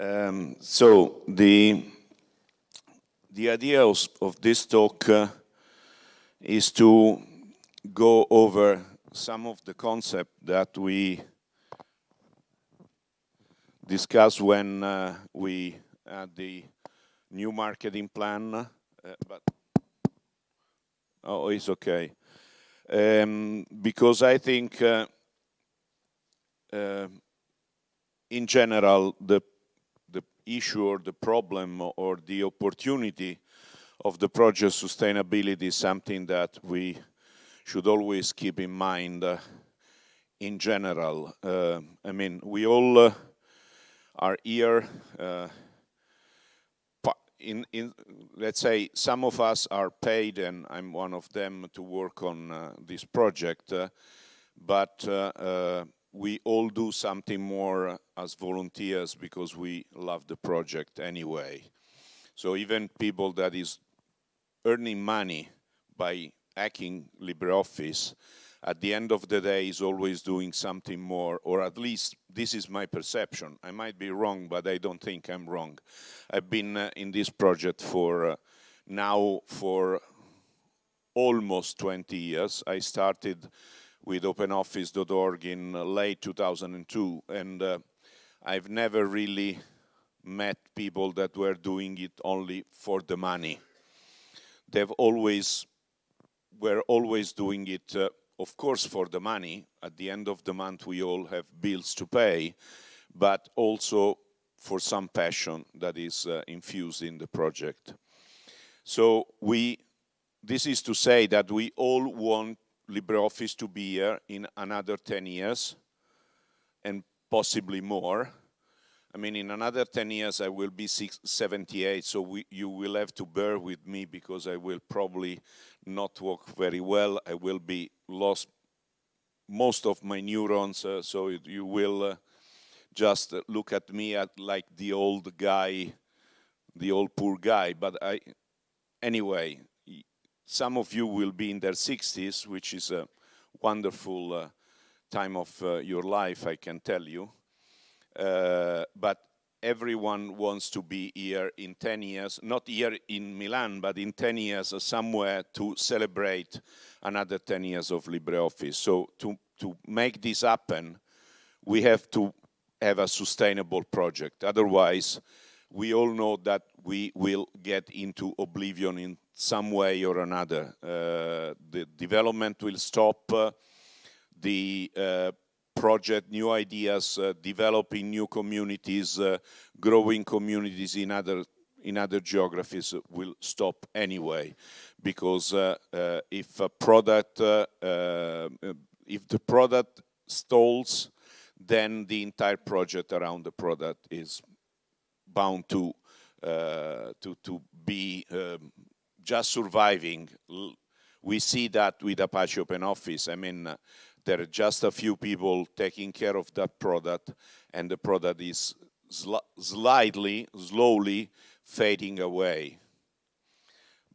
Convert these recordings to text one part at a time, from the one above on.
Um, so the the idea of, of this talk uh, is to go over some of the concepts that we discussed when uh, we had the new marketing plan, uh, but oh, it's okay. Um, because I think uh, uh, in general, the the issue or the problem or the opportunity of the project sustainability is something that we should always keep in mind uh, in general. Uh, I mean, we all uh, are here uh, in, in, let's say, some of us are paid, and I'm one of them, to work on uh, this project, uh, but we all do something more as volunteers because we love the project anyway. So even people that is earning money by hacking LibreOffice, at the end of the day is always doing something more, or at least this is my perception. I might be wrong, but I don't think I'm wrong. I've been uh, in this project for uh, now for almost 20 years. I started with OpenOffice.org in late 2002, and uh, I've never really met people that were doing it only for the money. They've always, were always doing it, uh, of course, for the money. At the end of the month, we all have bills to pay, but also for some passion that is uh, infused in the project. So we, this is to say that we all want LibreOffice to be here in another 10 years and possibly more. I mean, in another 10 years, I will be six, 78, so we, you will have to bear with me because I will probably not walk very well. I will be lost most of my neurons, uh, so it, you will uh, just look at me at like the old guy, the old poor guy. But I, anyway, some of you will be in their 60s, which is a wonderful uh, time of uh, your life, I can tell you. Uh, but everyone wants to be here in 10 years, not here in Milan, but in 10 years somewhere to celebrate another 10 years of LibreOffice. So to, to make this happen, we have to have a sustainable project. Otherwise, we all know that we will get into oblivion in some way or another. Uh, the development will stop, uh, the uh, project, new ideas, uh, developing new communities, uh, growing communities in other in other geographies will stop anyway, because uh, if a product, if the product stalls, then the entire project around the product is bound to uh, to to be um, just surviving. We see that with Apache OpenOffice. I mean, uh, there are just a few people taking care of that product, and the product is sl slightly, slowly fading away.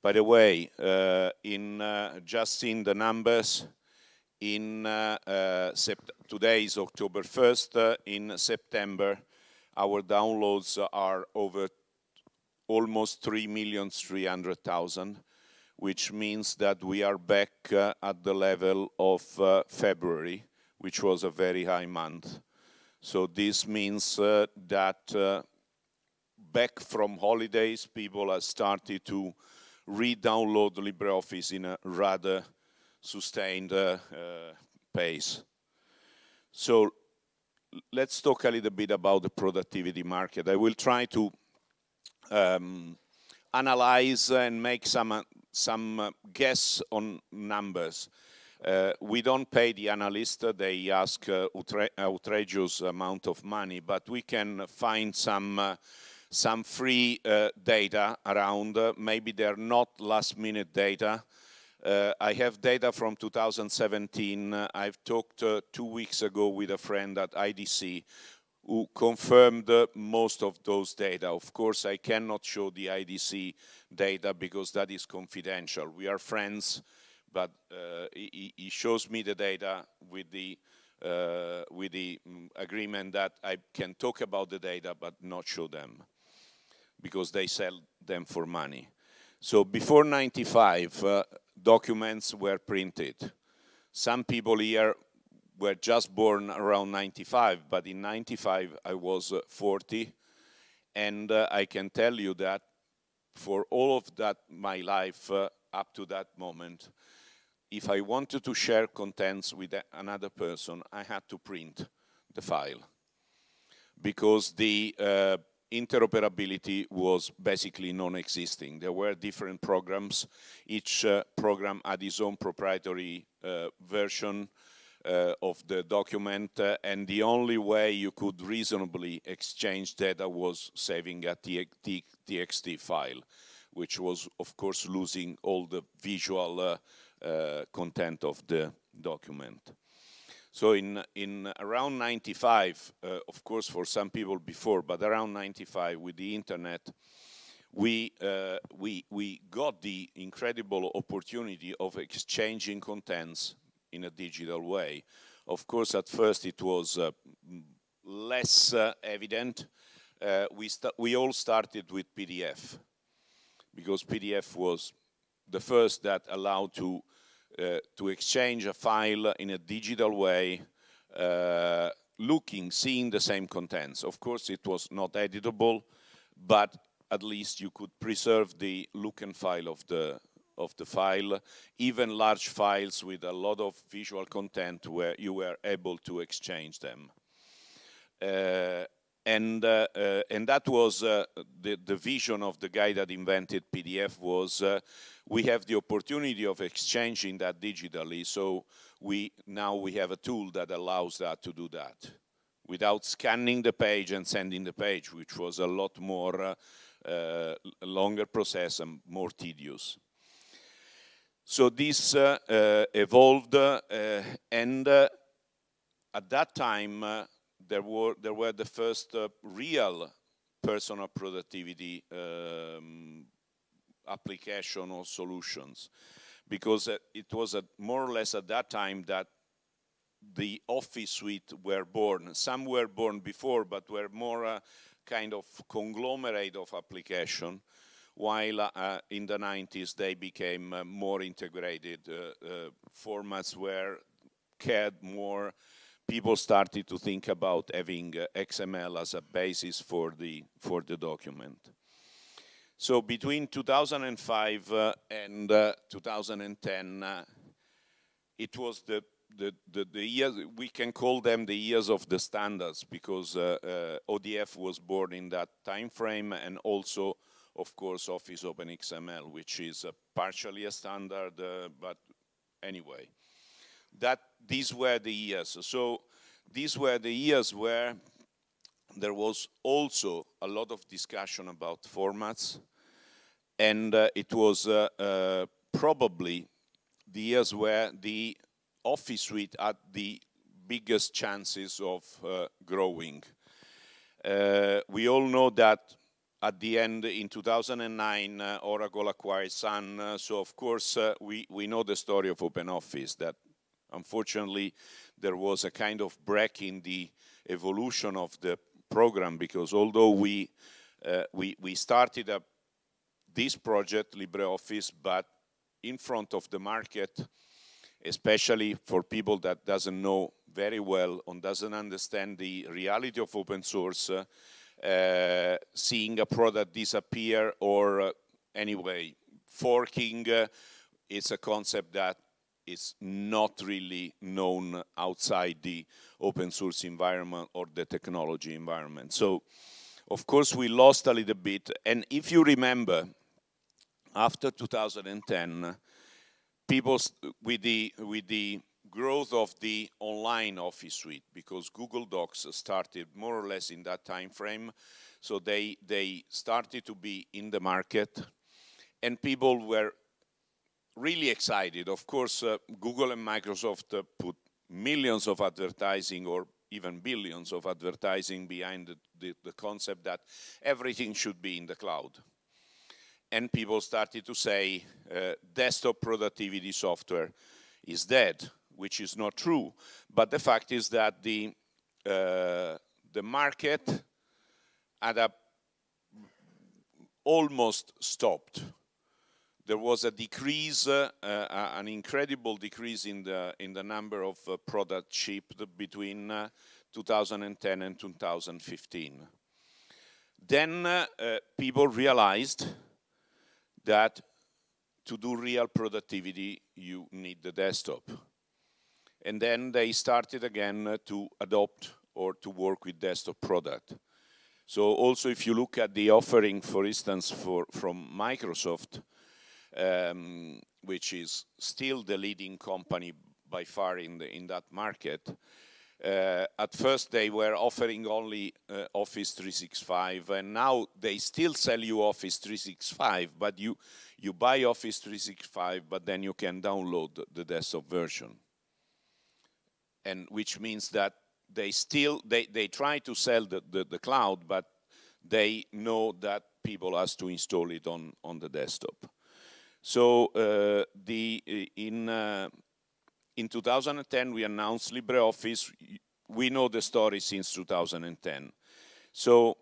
By the way, uh, in uh, just seeing the numbers, in uh, uh today is October 1st, uh, in September, our downloads are over almost 3,300,000, which means that we are back uh, at the level of uh, February, which was a very high month. So this means uh, that uh, back from holidays, people have started to re-download LibreOffice in a rather sustained uh, uh, pace. So let's talk a little bit about the productivity market. I will try to um, analyze and make some uh, some uh, guess on numbers. Uh, we don't pay the analyst, they ask uh, outrageous amount of money, but we can find some uh, some free uh, data around. maybe they're not last minute data. I have data from 2017. I've talked two weeks ago with a friend at IDC who confirmed most of those data. Of course, I cannot show the IDC data because that is confidential. We are friends, but uh, he, he, shows me the data with the uh, with the mm, agreement that I can talk about the data but not show them because they sell them for money. So before 95, uh, documents were printed. Some people here were just born around 95, but in 95 I was uh, 40, and uh, I can tell you that for all of that, my life uh, up to that moment, if I wanted to share contents with another person, I had to print the file because the uh, interoperability was basically non-existing. There were different programs. Each uh, program had its own proprietary uh, version uh, of the document, uh, and the only way you could reasonably exchange data was saving a TXT file, which was, of course, losing all the visual uh, uh, content of the document. So in, in around 95, uh, of course for some people before, but around 95 with the internet, we, uh, we, we got the incredible opportunity of exchanging contents in a digital way. Of course, at first it was uh, less uh, evident. Uh, we, we all started with PDF because PDF was the first that allowed to to exchange a file in a digital way, uh, looking, seeing the same contents. Of course, it was not editable, but at least you could preserve the look and file of the of the file, even large files with a lot of visual content where you were able to exchange them. Uh, and uh, uh, and that was uh, the the vision of the guy that invented PDF was uh, we have the opportunity of exchanging that digitally. So we now we have a tool that allows that to do that. Without scanning the page and sending the page which was a lot more uh, uh, longer process and more tedious. So this evolved and at that time there were there were the first uh, real personal productivity um, application or solutions because uh, it was more or less at that time that the office suite were born. Some were born before, but were more uh, kind of conglomerate of application, while uh, in the 90s they became uh, more integrated uh, uh, formats where cared more people started to think about having uh, XML as a basis for the, for the document. So between 2005 uh, and uh, 2010, uh, it was the, the, the, the years, we can call them the years of the standards because uh, uh, ODF was born in that time frame and also, of course, Office OpenXML, which is partially a standard, but anyway that these were the years. So these were the years where there was also a lot of discussion about formats and uh, it was uh, uh, probably the years where the office suite had the biggest chances of uh, growing. Uh, we all know that at the end in 2009 uh, Oracle acquired Sun so of course we, we know the story of OpenOffice that Unfortunately, there was a kind of break in the evolution of the program because although we uh, we, we started a, this project, LibreOffice, but in front of the market, especially for people that doesn't know very well and doesn't understand the reality of open source, uh, uh, seeing a product disappear or uh, anyway, forking, uh, it's a concept that is not really known outside the open source environment or the technology environment. So, of course, we lost a little bit. And if you remember, after 2010, people with the with the growth of the online office suite, because Google Docs started more or less in that time frame, so they they started to be in the market, and people were really excited. Of course, uh, Google and Microsoft uh, put millions of advertising or even billions of advertising behind the, the, the, concept that everything should be in the cloud. And people started to say uh, desktop productivity software is dead. which is not true. But the fact is that the, uh, the market had almost stopped. There was a decrease, uh, uh, an incredible decrease in the in the number of uh, products shipped between uh, 2010 and 2015. Then uh, uh, people realized that to do real productivity, you need the desktop. And then they started again to adopt or to work with desktop product. So also if you look at the offering, for instance, for, from Microsoft, um, which is still the leading company by far in, the, in that market, uh, at first they were offering only uh, Office 365 and now they still sell you Office 365 but you you buy Office 365 but then you can download the desktop version. And which means that they still they, they try to sell the, the, cloud but they know that people has to install it on on the desktop so uh, the in uh, in 2010 we announced LibreOffice. We know the story since 2010. So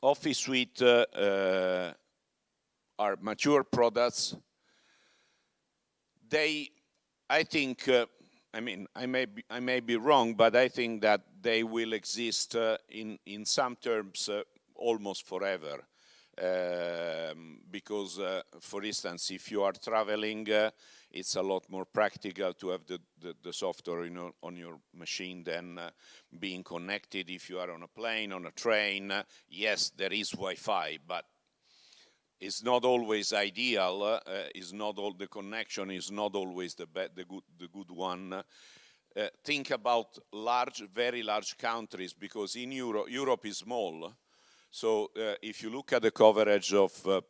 Office Suite uh, uh, are mature products. They, I think, uh, I mean, I may, be, I may be wrong, but I think that they will exist uh, in, in some terms uh, almost forever. Um, because, uh, for instance, if you are traveling, uh, it's a lot more practical to have the, the, the software on your machine than uh, being connected if you are on a plane, on a train. yes, there is Wi-Fi, but it's not always ideal. Uh, is not all the connection is not always the the good the good one. Uh, think about large, very large countries because in Europe, Europe is small. So uh, if you look at the coverage of, uh,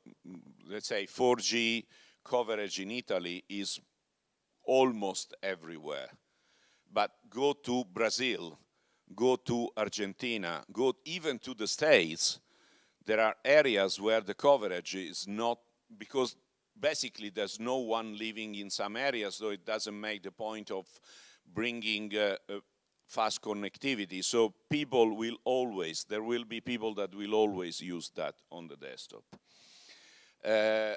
let's say, 4G coverage in Italy is almost everywhere. But go to Brazil, go to Argentina, go even to the States, there are areas where the coverage is not, because basically there's no one living in some areas, so it doesn't make the point of bringing uh, uh, fast connectivity. So people will always, there will be people that will always use that on the desktop. Uh,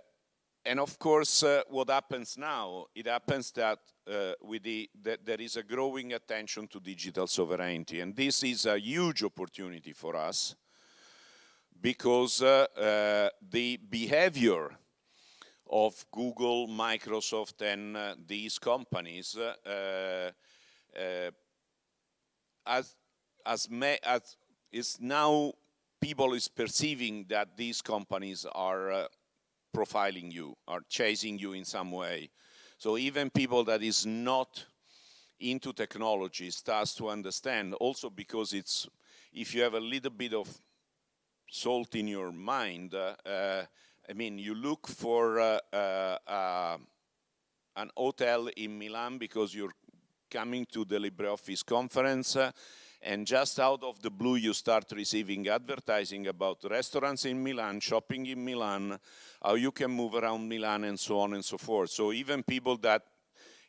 and of course, uh, what happens now, it happens that uh, with the, that there is a growing attention to digital sovereignty. And this is a huge opportunity for us because uh, uh the behavior of Google, Microsoft, and uh, these companies uh, as, as, as is now people is perceiving that these companies are uh, profiling you, are chasing you in some way. So even people that is not into technology starts to understand also because it's, if you have a little bit of salt in your mind, uh, uh, I mean, you look for uh, uh, uh, an hotel in Milan because you're coming to the LibreOffice conference uh, and just out of the blue you start receiving advertising about restaurants in Milan, shopping in Milan, how you can move around Milan and so on and so forth. So even people that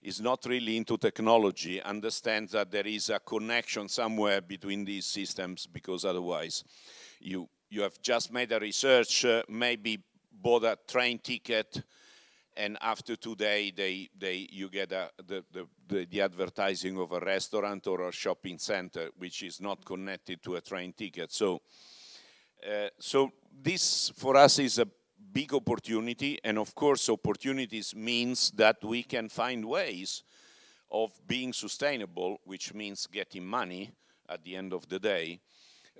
is not really into technology understand that there is a connection somewhere between these systems because otherwise you, you have just made a research, uh, maybe bought a train ticket, and after today they they you get a, the, the, the the advertising of a restaurant or a shopping center which is not connected to a train ticket. So uh, so this for us is a big opportunity. And of course opportunities means that we can find ways of being sustainable which means getting money at the end of the day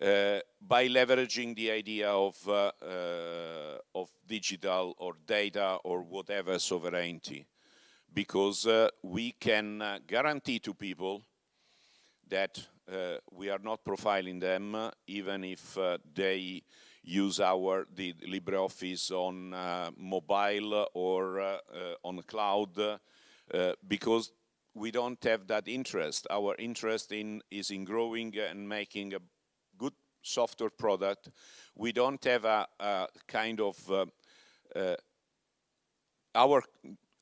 uh, by leveraging the idea of, uh, uh, of digital or data or whatever sovereignty. Because uh, we can uh, guarantee to people that we are not profiling them even if they use our the LibreOffice on mobile or on cloud because we don't have that interest. Our interest in is in growing and making a software product. We don't have a, a kind of, uh, uh, our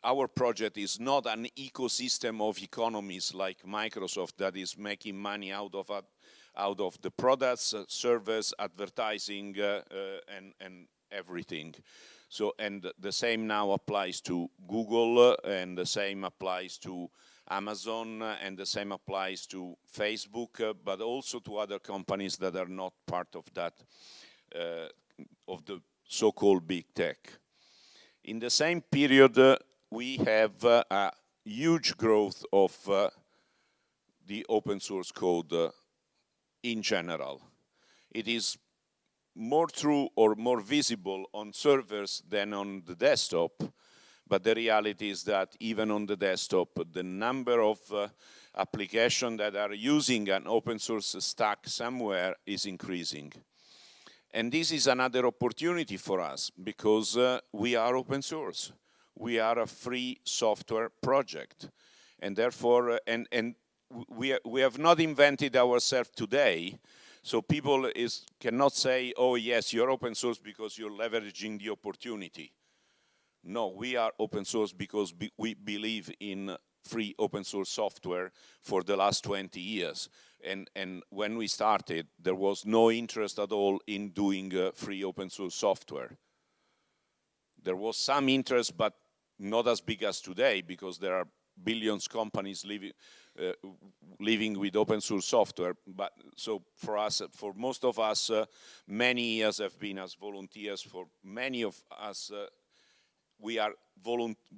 our project is not an ecosystem of economies like Microsoft that is making money out of out of the products, uh, service, advertising, uh, uh, and, and everything. So, and the same now applies to Google, uh, and the same applies to Amazon, and the same applies to Facebook, but also to other companies that are not part of that, of the so-called big tech. In the same period, uh, we have uh, a huge growth of uh, the open source code uh, in general. It is more true or more visible on servers than on the desktop, but the reality is that even on the desktop, the number of uh, applications that are using an open source stack somewhere is increasing. And this is another opportunity for us because uh, we are open source. We are a free software project. And therefore, uh, and, and we, we have not invented ourselves today. So people is, cannot say, oh yes, you're open source because you're leveraging the opportunity. No, we are open source because be, we believe in free open source software for the last 20 years. And, and when we started, there was no interest at all in doing uh, free open source software. There was some interest, but not as big as today, because there are billions companies living, uh, living with open source software. But so for us, for most of us, uh, many years have been as volunteers. For many of us, uh, we are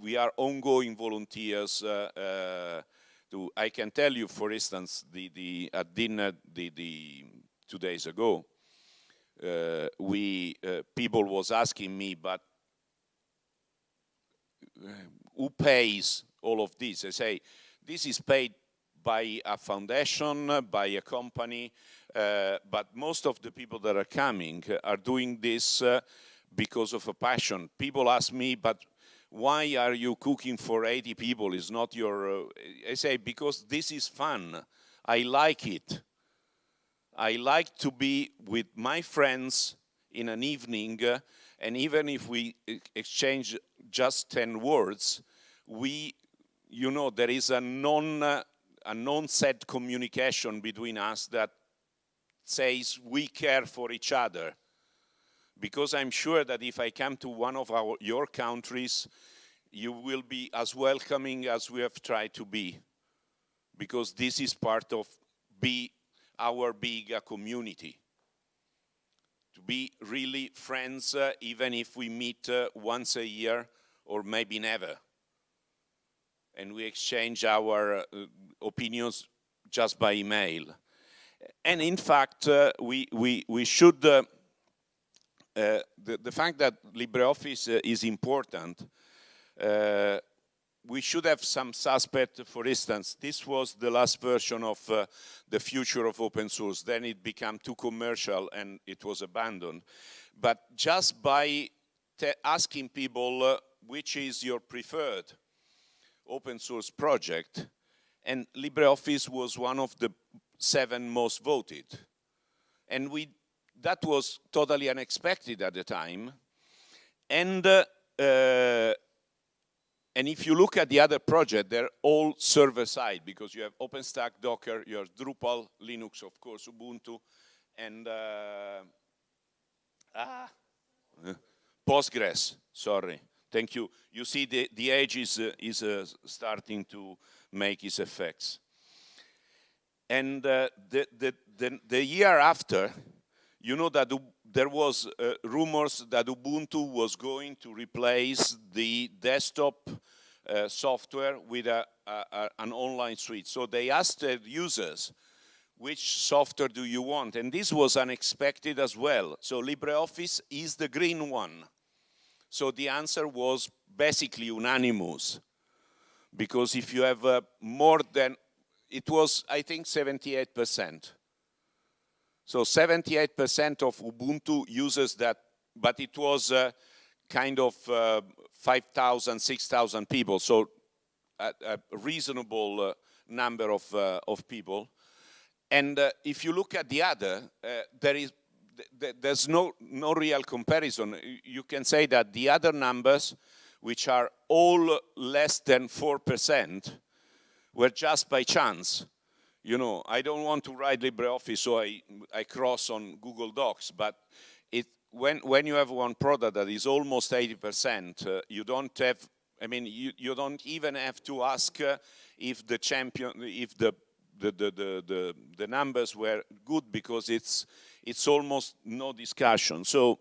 we are ongoing volunteers uh, uh, to, I can tell you, for instance, the, the at dinner the, the two days ago, uh, we uh, people was asking me, but uh, who pays all of this? I say, this is paid by a foundation, by a company, uh, but most of the people that are coming are doing this because of a passion. People ask me, but why are you cooking for 80 people? It's not your, uh, I say, because this is fun. I like it. I like to be with my friends in an evening, uh, and even if we exchange just 10 words, we, you know, there is a non, uh, a non-said communication between us that says we care for each other because I'm sure that if I come to one of our, your countries, you will be as welcoming as we have tried to be, because this is part of be our big uh, community. To be really friends, uh, even if we meet uh, once a year or maybe never. And we exchange our uh, opinions just by email. And in fact, uh, we, we, we should uh, the, the, fact that LibreOffice uh, is important, uh, we should have some suspect, for instance, this was the last version of the future of open source, then it became too commercial and it was abandoned. But just by asking people which is your preferred open source project, and LibreOffice was one of the seven most voted. And we that was totally unexpected at the time. And, uh, uh, and if you look at the other project, they're all server-side because you have OpenStack, Docker, you have Drupal, Linux, of course, Ubuntu, and uh, ah, Postgres, sorry. Thank you. You see the, the age is, uh, is uh, starting to make its effects. And uh, the, the, the, the year after, you know that there was uh, rumors that Ubuntu was going to replace the desktop uh, software with a, a, a, an online suite. So they asked their users, which software do you want? And this was unexpected as well. So LibreOffice is the green one. So the answer was basically unanimous. Because if you have uh, more than, it was, I think, 78 percent. So 78% of Ubuntu uses that, but it was uh, kind of uh, 5,000, 6,000 people, so a, a reasonable uh, number of, uh, of people. And uh, if you look at the other, uh, there is th there's no, no real comparison. You can say that the other numbers which are all less than 4%, were just by chance. You know, I don't want to write LibreOffice, so I, I cross on Google Docs, but it, when, when you have one product that is almost 80%, uh, you don't have, I mean, you, you don't even have to ask uh, if the champion, if the the, the, the, the, the numbers were good because it's, it's almost no discussion. So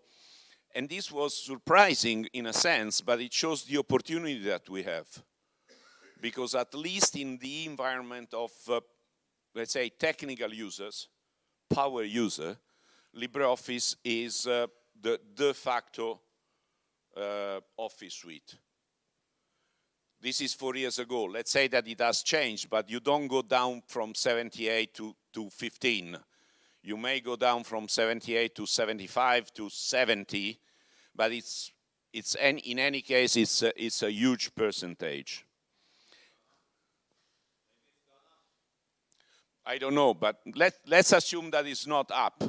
and this was surprising in a sense, but it shows the opportunity that we have. Because at least in the environment of, uh, let's say, technical users, power user, LibreOffice is uh, the de facto uh, office suite. This is four years ago. Let's say that it has changed, but you don't go down from 78 to, to 15 you may go down from 78 to 75 to 70, but it's, it's in any case, it's a, it's a huge percentage. I don't know, but let, let's assume that it's not up.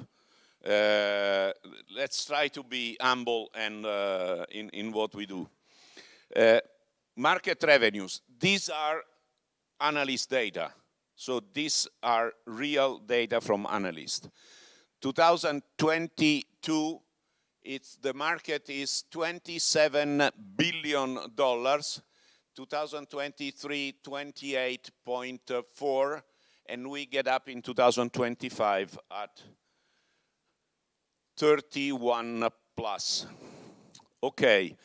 Uh, let's try to be humble and uh, in, in what we do. Uh, market revenues, these are analyst data. So these are real data from analysts. 2022, it's, the market is 27 billion dollars. 2023, 28.4, and we get up in 2025 at 31 plus. Okay.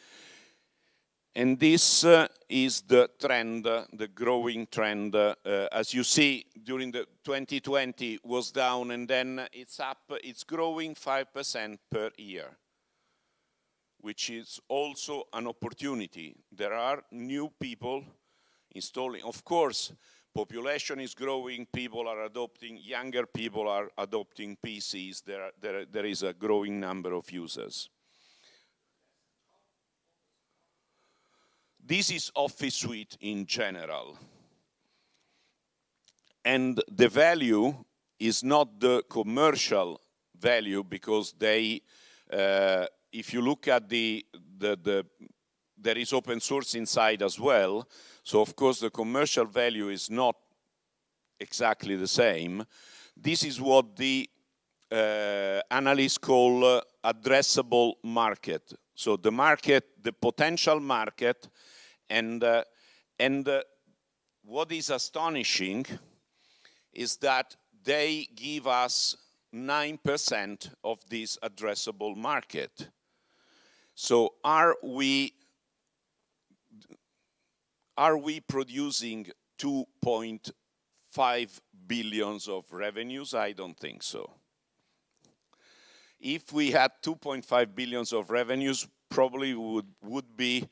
And this uh, is the trend, uh, the growing trend. Uh, as you see, during the 2020 was down and then it's up, it's growing 5% per year, which is also an opportunity. There are new people installing. Of course, population is growing, people are adopting, younger people are adopting PCs. There, there, there is a growing number of users. This is Office Suite in general. And the value is not the commercial value because they, uh, if you look at the, the, the, there is open source inside as well. So of course the commercial value is not exactly the same. This is what the uh, analysts call uh, addressable market. So the market, the potential market and, uh, and uh, what is astonishing is that they give us 9% of this addressable market. So are we, are we producing 2.5 billions of revenues? I don't think so. If we had 2.5 billions of revenues, probably would, would be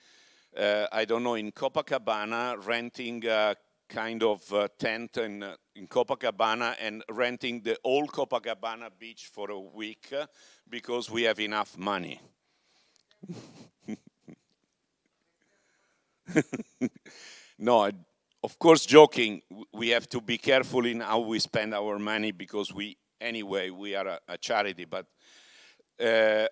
uh, I don't know, in Copacabana, renting a kind of uh, tent in, uh, in Copacabana and renting the old Copacabana beach for a week uh, because we have enough money. no, of course, joking, we have to be careful in how we spend our money because we, anyway, we are a, a charity, but uh,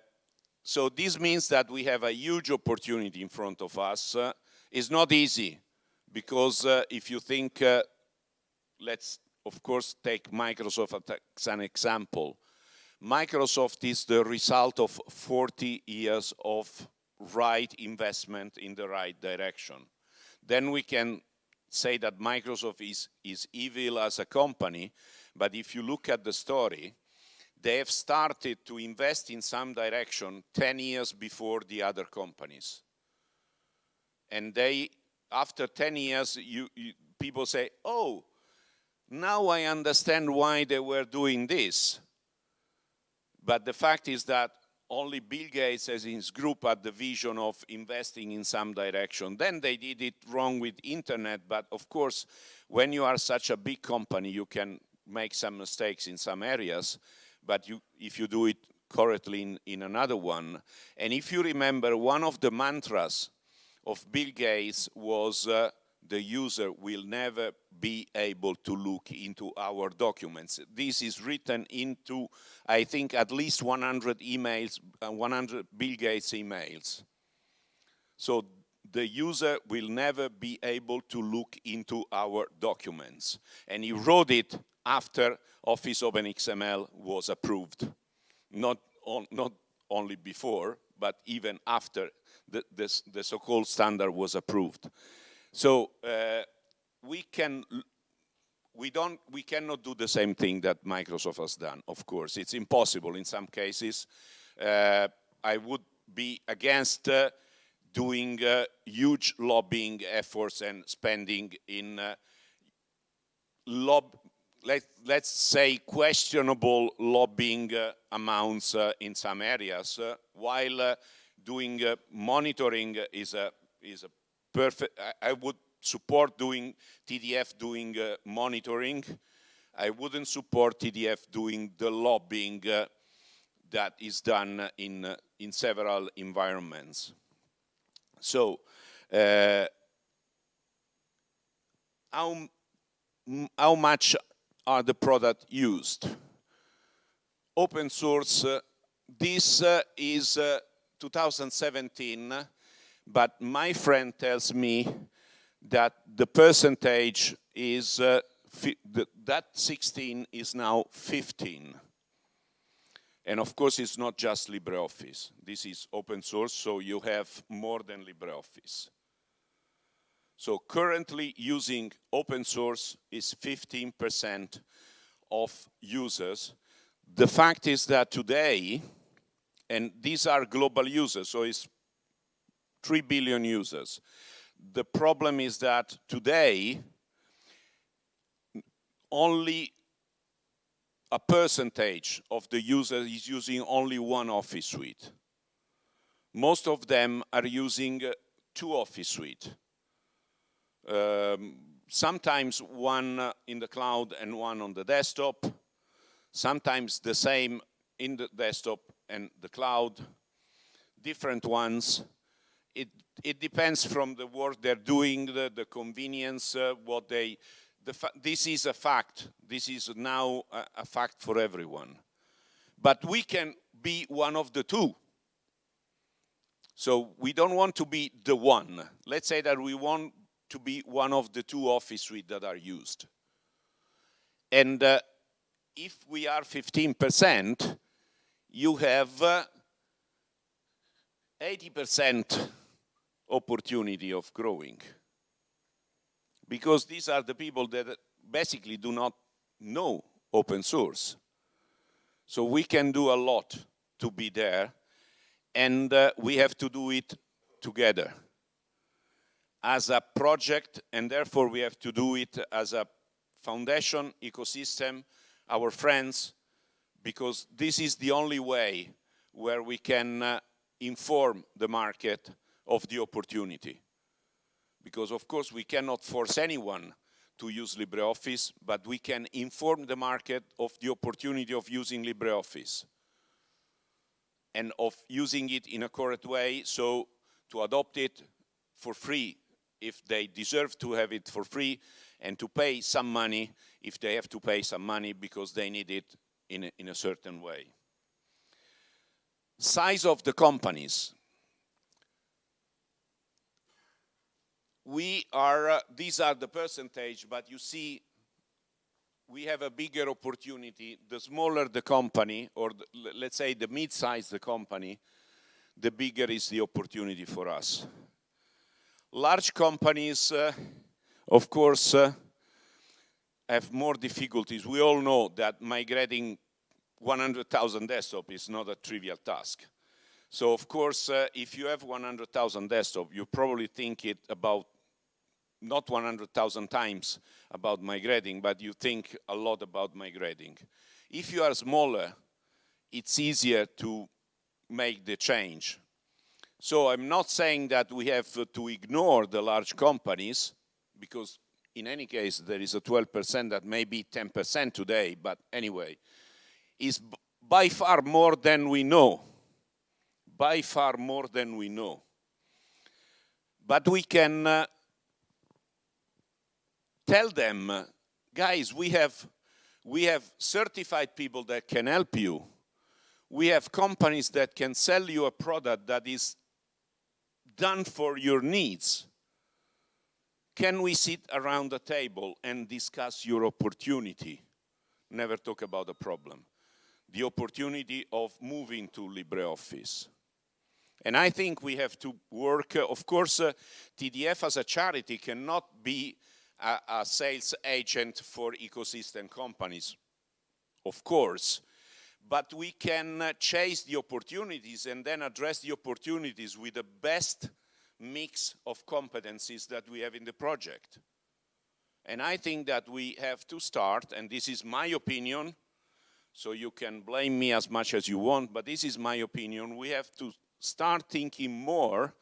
so this means that we have a huge opportunity in front of us. Uh, it's not easy because uh, if you think, uh, let's of course take Microsoft as an example. Microsoft is the result of 40 years of right investment in the right direction. Then we can say that Microsoft is, is evil as a company, but if you look at the story, they have started to invest in some direction 10 years before the other companies. And they, after 10 years, you, you, people say, oh, now I understand why they were doing this. But the fact is that only Bill Gates as his group had the vision of investing in some direction. Then they did it wrong with internet, but of course, when you are such a big company, you can make some mistakes in some areas but you, if you do it correctly in, in another one. And if you remember, one of the mantras of Bill Gates was uh, the user will never be able to look into our documents. This is written into, I think, at least 100 emails, uh, 100 Bill Gates emails. So the user will never be able to look into our documents. And he wrote it after Office OpenXML was approved. Not, on, not only before, but even after the, the, the so-called standard was approved. So uh, we can we don't we cannot do the same thing that Microsoft has done of course. It's impossible in some cases. Uh, I would be against uh, doing uh, huge lobbying efforts and spending in uh, lob let, let's say questionable lobbying uh, amounts uh, in some areas while doing monitoring is a is a perfect I, I would support doing TDF doing uh, monitoring. I wouldn't support TDF doing the lobbying uh, that is done in, uh, in several environments. So, uh, how, how much are the product used? Open source, uh, this uh, is 2017, but my friend tells me that the percentage is, uh, that 16 is now 15. And of course, it's not just LibreOffice. This is open source, so you have more than LibreOffice. So currently using open source is 15% of users. The fact is that today, and these are global users, so it's 3 billion users. The problem is that today, only a percentage of the users is using only one office suite. Most of them are using two office suite. Um, sometimes one in the cloud and one on the desktop. Sometimes the same in the desktop and the cloud. Different ones. It it depends from the work they're doing, the, the convenience, uh, what they, the this is a fact. This is now a, a fact for everyone. But we can be one of the two. So we don't want to be the one. Let's say that we want to be one of the two office suites that are used. And uh, if we are 15%, you have 80% uh, opportunity of growing. Because these are the people that basically do not know open source. So we can do a lot to be there, and uh, we have to do it together as a project, and therefore we have to do it as a foundation, ecosystem, our friends, because this is the only way where we can uh, inform the market of the opportunity. Because of course we cannot force anyone to use LibreOffice, but we can inform the market of the opportunity of using LibreOffice and of using it in a correct way, so to adopt it for free if they deserve to have it for free, and to pay some money if they have to pay some money because they need it in a, in a certain way. Size of the companies. We are, uh, these are the percentage, but you see we have a bigger opportunity. The smaller the company, or the, let's say the mid-size the company, the bigger is the opportunity for us. Large companies, uh, of course, uh, have more difficulties. We all know that migrating 100,000 desktop is not a trivial task. So of course, uh, if you have 100,000 desktop, you probably think it about not 100,000 times about migrating, but you think a lot about migrating. If you are smaller, it's easier to make the change. So I'm not saying that we have to ignore the large companies, because in any case, there is a 12% that may be 10% today, but anyway, is by far more than we know by far more than we know. But we can uh, tell them, guys, we have, we have certified people that can help you. We have companies that can sell you a product that is done for your needs. Can we sit around the table and discuss your opportunity? Never talk about the problem. The opportunity of moving to LibreOffice. And I think we have to work, uh, of course, uh, TDF as a charity cannot be a, a sales agent for ecosystem companies, of course, but we can uh, chase the opportunities and then address the opportunities with the best mix of competencies that we have in the project. And I think that we have to start, and this is my opinion, so you can blame me as much as you want, but this is my opinion, we have to start thinking more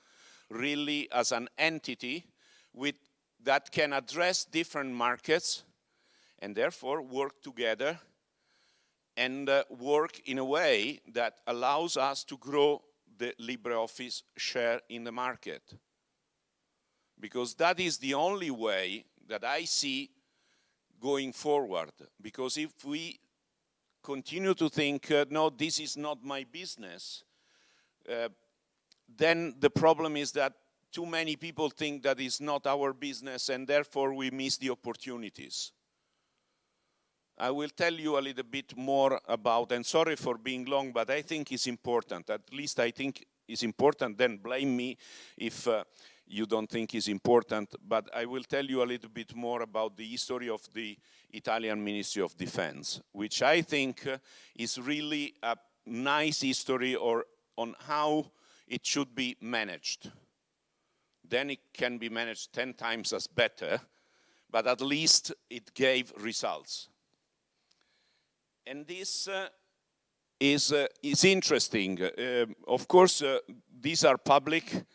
really as an entity with, that can address different markets and therefore work together and uh, work in a way that allows us to grow the LibreOffice share in the market. Because that is the only way that I see going forward. Because if we continue to think, uh, no, this is not my business, uh, then the problem is that too many people think that it's not our business and therefore we miss the opportunities. I will tell you a little bit more about, and sorry for being long, but I think it's important. At least I think it's important, then blame me if uh, you don't think it's important. But I will tell you a little bit more about the history of the Italian Ministry of Defense, which I think uh, is really a nice history or on how it should be managed. Then it can be managed 10 times as better, but at least it gave results. And this uh, is, uh, is interesting. Uh, of course, uh, these are public.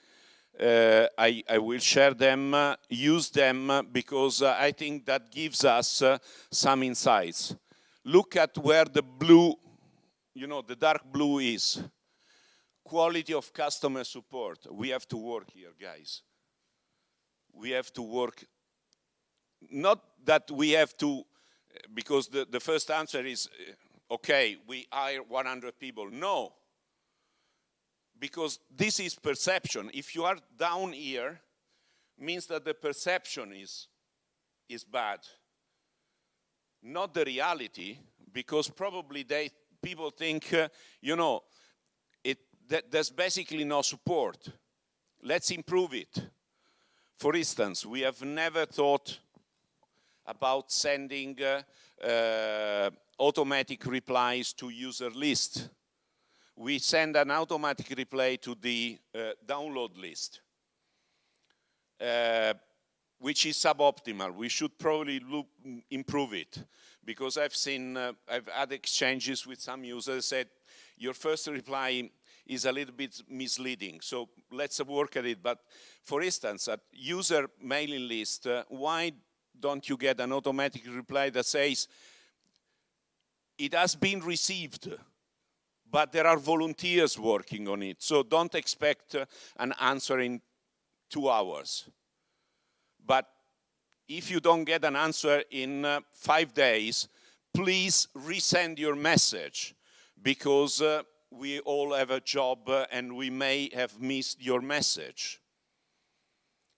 Uh, I, I, will share them, uh, use them, because I think that gives us some insights. Look at where the blue, you know, the dark blue is. Quality of customer support. We have to work here, guys. We have to work, not that we have to because the, the first answer is, okay, we hire 100 people. No, because this is perception. If you are down here, means that the perception is, is bad. Not the reality, because probably they, people think, uh, you know, that there's basically no support. Let's improve it. For instance, we have never thought about sending uh, uh, automatic replies to user list. We send an automatic reply to the uh, download list, uh, which is suboptimal. We should probably look, improve it because I've seen, uh, I've had exchanges with some users said, your first reply is a little bit misleading. So let's work at it. But for instance, at user mailing list, uh, why don't you get an automatic reply that says, it has been received, but there are volunteers working on it, so don't expect uh, an answer in two hours. But if you don't get an answer in uh, five days, please resend your message because uh, we all have a job uh, and we may have missed your message.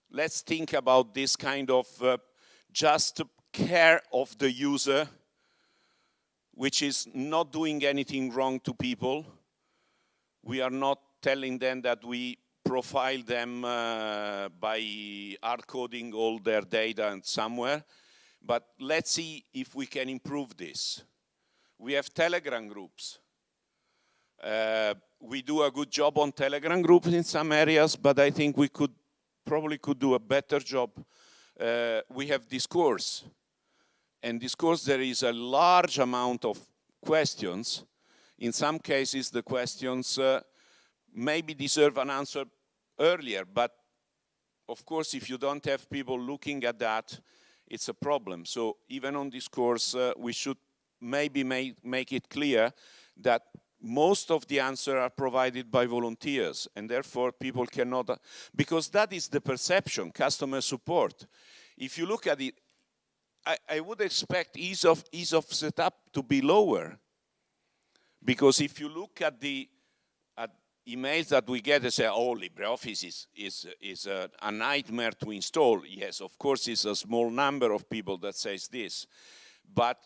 Let's think about this kind of uh, just care of the user, which is not doing anything wrong to people. We are not telling them that we profile them uh, by hard coding all their data and somewhere, but let's see if we can improve this. We have Telegram groups. Uh, we do a good job on Telegram groups in some areas, but I think we could probably could do a better job uh, we have discourse. And discourse, there is a large amount of questions. In some cases, the questions uh, maybe deserve an answer earlier, but of course, if you don't have people looking at that, it's a problem. So even on discourse, uh, we should maybe make, make it clear that most of the answers are provided by volunteers and therefore people cannot, because that is the perception, customer support. If you look at it, I, I would expect ease of, ease of setup to be lower. Because if you look at the, at, emails that we get and say, oh, LibreOffice is, is, is a, a, nightmare to install. Yes, of course, it's a small number of people that says this. But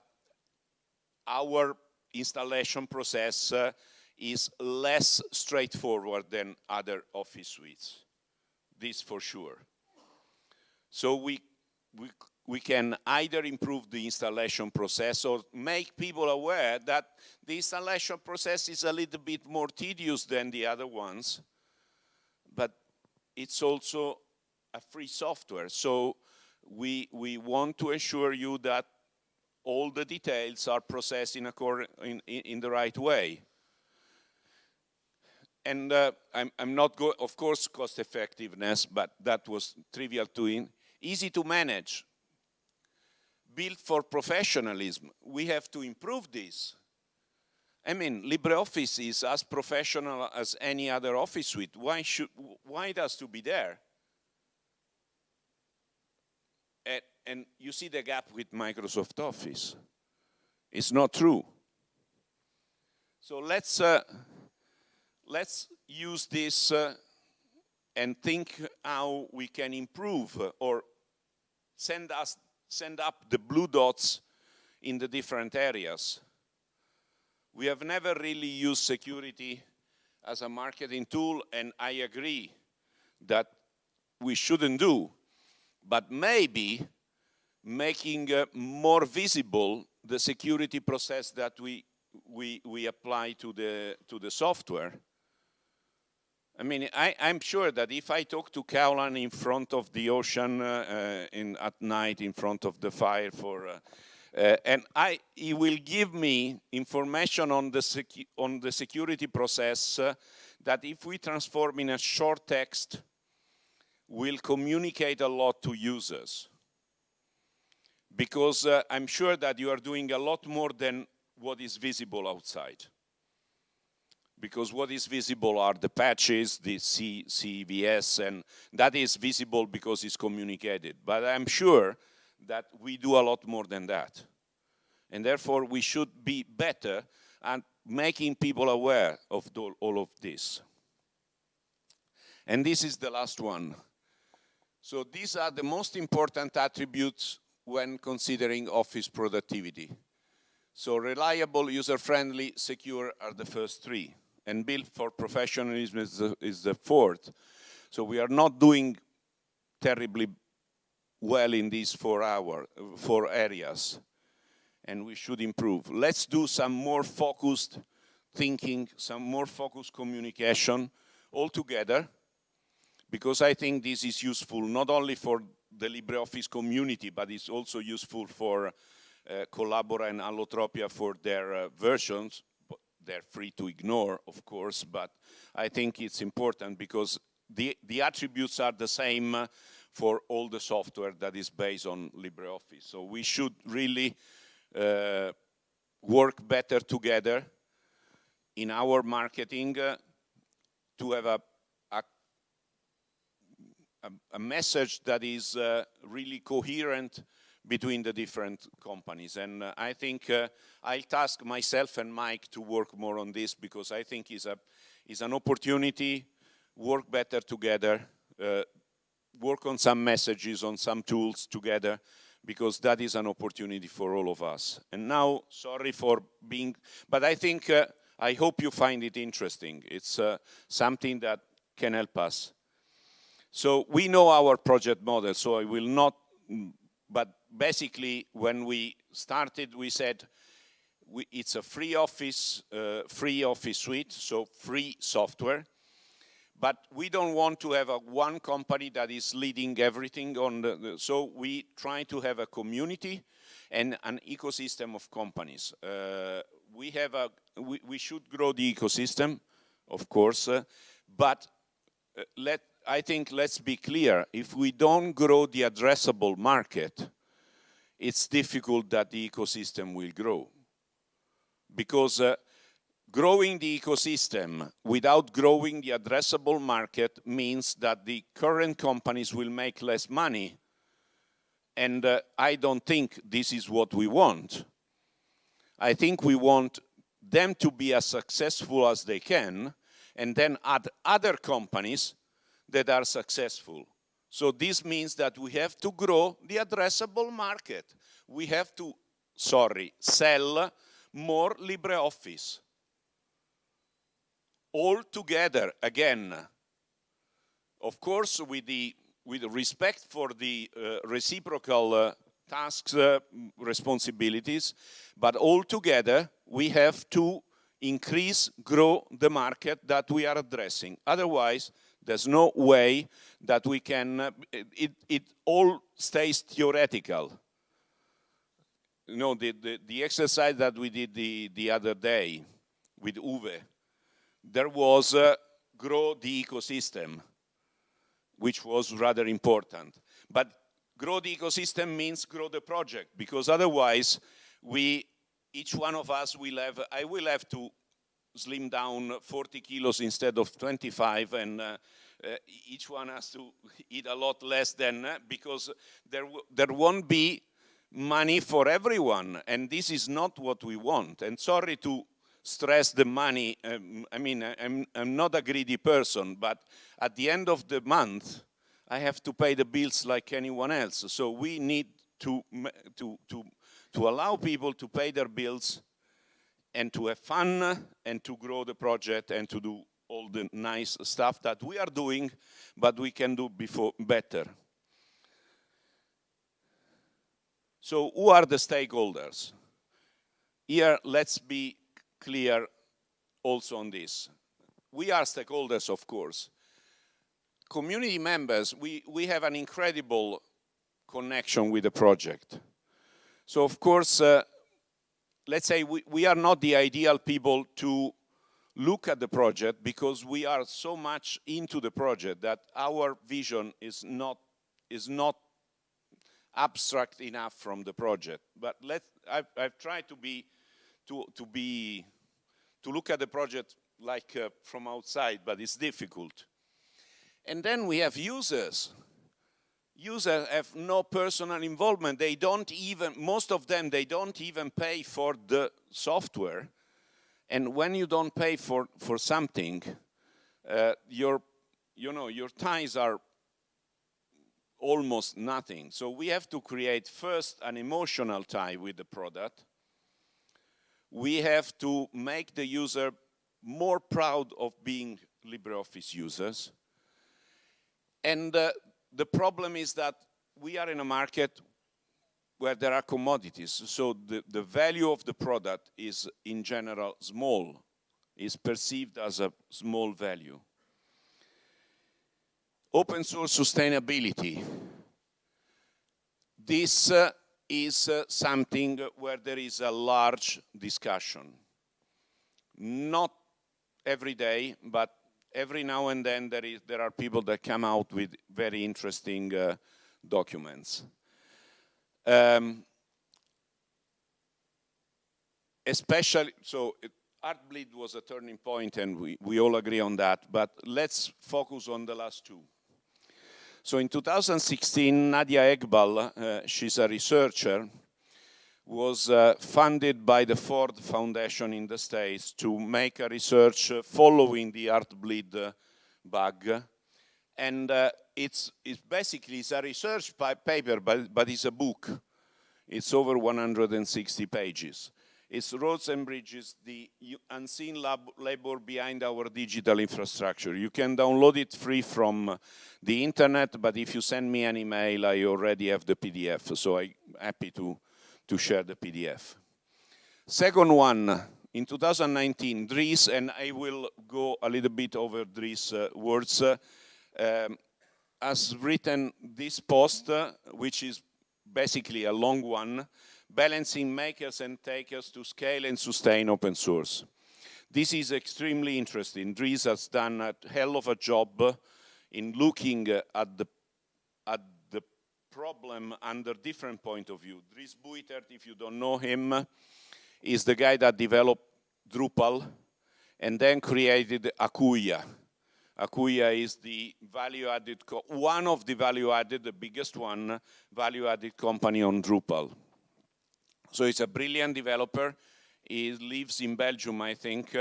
our installation process uh, is less straightforward than other office suites. This for sure. So we, we, we can either improve the installation process or make people aware that the installation process is a little bit more tedious than the other ones, but it's also a free software. So we, we want to assure you that all the details are processed in, in, in the right way. And uh, I'm, I'm, not, of course, cost effectiveness, but that was trivial to in. Easy to manage, built for professionalism. We have to improve this. I mean, LibreOffice is as professional as any other office suite. Why should, why it to be there? And, you see the gap with Microsoft Office. It's not true. So let's, uh, let's use this uh, and think how we can improve uh, or send us send up the blue dots in the different areas. We have never really used security as a marketing tool, and I agree that we shouldn't do. But maybe making uh, more visible the security process that we, we, we apply to the, to the software I mean, I, am sure that if I talk to Caolán in front of the ocean uh, uh, in, at night in front of the fire for, uh, uh and I, he will give me information on the, on the security process uh, that if we transform in a short text, will communicate a lot to users. Because uh, I'm sure that you are doing a lot more than what is visible outside because what is visible are the patches, the C CVEs, and that is visible because it's communicated. But I'm sure that we do a lot more than that. And therefore, we should be better at making people aware of all of this. And this is the last one. So these are the most important attributes when considering office productivity. So reliable, user-friendly, secure are the first three and built for professionalism is the, is the fourth. So we are not doing terribly well in these four hour, four areas, and we should improve. Let's do some more focused thinking, some more focused communication all together, because I think this is useful not only for the LibreOffice community, but it's also useful for uh, Collabora and Allotropia for their uh, versions, they're free to ignore, of course, but I think it's important because the, the attributes are the same uh, for all the software that is based on LibreOffice. So we should really uh, work better together in our marketing uh, to have a, a, a, message that is uh, really coherent between the different companies. And uh, I think uh, I'll task myself and Mike to work more on this because I think it's, a, it's an opportunity, work better together, uh, work on some messages, on some tools together, because that is an opportunity for all of us. And now, sorry for being, but I think, uh, I hope you find it interesting. It's uh, something that can help us. So we know our project model, so I will not but basically, when we started, we said we, it's a free office, uh, free office suite, so free software. But we don't want to have a one company that is leading everything on the, the so we try to have a community and an ecosystem of companies. Uh, we have a, we, we, should grow the ecosystem, of course, uh, but uh, let I think let's be clear, if we don't grow the addressable market, it's difficult that the ecosystem will grow. Because uh, growing the ecosystem without growing the addressable market means that the current companies will make less money. And uh, I don't think this is what we want. I think we want them to be as successful as they can and then add other companies that are successful. So this means that we have to grow the addressable market. We have to, sorry, sell more LibreOffice. All together, again, of course, with the with respect for the uh, reciprocal uh, tasks, uh, responsibilities, but all together we have to increase, grow the market that we are addressing. Otherwise, there's no way that we can, uh, it, it all stays theoretical. You know, the, the, the exercise that we did the, the other day with Uwe, there was uh, grow the ecosystem, which was rather important. But grow the ecosystem means grow the project, because otherwise we, each one of us will have, I will have to slim down 40 kilos instead of 25 and uh, uh, each one has to eat a lot less than uh, because there there won't be money for everyone and this is not what we want. And sorry to stress the money um, I mean I'm, I'm not a greedy person but at the end of the month I have to pay the bills like anyone else. So we need to to to to allow people to pay their bills and to have fun and to grow the project and to do all the nice stuff that we are doing, but we can do before better. So who are the stakeholders? Here, let's be clear also on this. We are stakeholders, of course. Community members, we, we have an incredible connection with the project. So of course, uh, let's say we, we are not the ideal people to look at the project because we are so much into the project that our vision is not is not abstract enough from the project. But let I've, I've tried to be to to be to look at the project like uh, from outside but it's difficult. And then we have users users have no personal involvement. They don't even, most of them, they don't even pay for the software. And when you don't pay for, for something, uh, your, you know, your ties are almost nothing. So we have to create first an emotional tie with the product. We have to make the user more proud of being LibreOffice users. And uh, the problem is that we are in a market where there are commodities. So the, the value of the product is in general small, is perceived as a small value. Open source sustainability. This uh, is uh, something where there is a large discussion. Not every day, but every now and then there, is, there are people that come out with very interesting uh, documents. Um, especially, so it, Heartbleed was a turning point and we, we all agree on that, but let's focus on the last two. So in 2016, Nadia Eghbal, uh, she's a researcher, was uh, funded by the Ford Foundation in the States to make a research uh, following the Heartbleed uh, bug. And uh, it's, it's basically it's a research paper, but, but it's a book. It's over 160 pages. It's Roads and Bridges, the unseen lab labor behind our digital infrastructure. You can download it free from the internet, but if you send me an email, I already have the PDF, so I'm happy to to share the PDF. Second one, in 2019, Dries, and I will go a little bit over Dries' uh, words, uh, um, has written this post, uh, which is basically a long one, balancing makers and takers to scale and sustain open source. This is extremely interesting. Dries has done a hell of a job in looking at the, problem under different point of view. Dries Buytaert, if you don't know him, is the guy that developed Drupal and then created Acquia. Acquia is the value-added, one of the value-added, the biggest one, value-added company on Drupal. So he's a brilliant developer. He lives in Belgium, I think.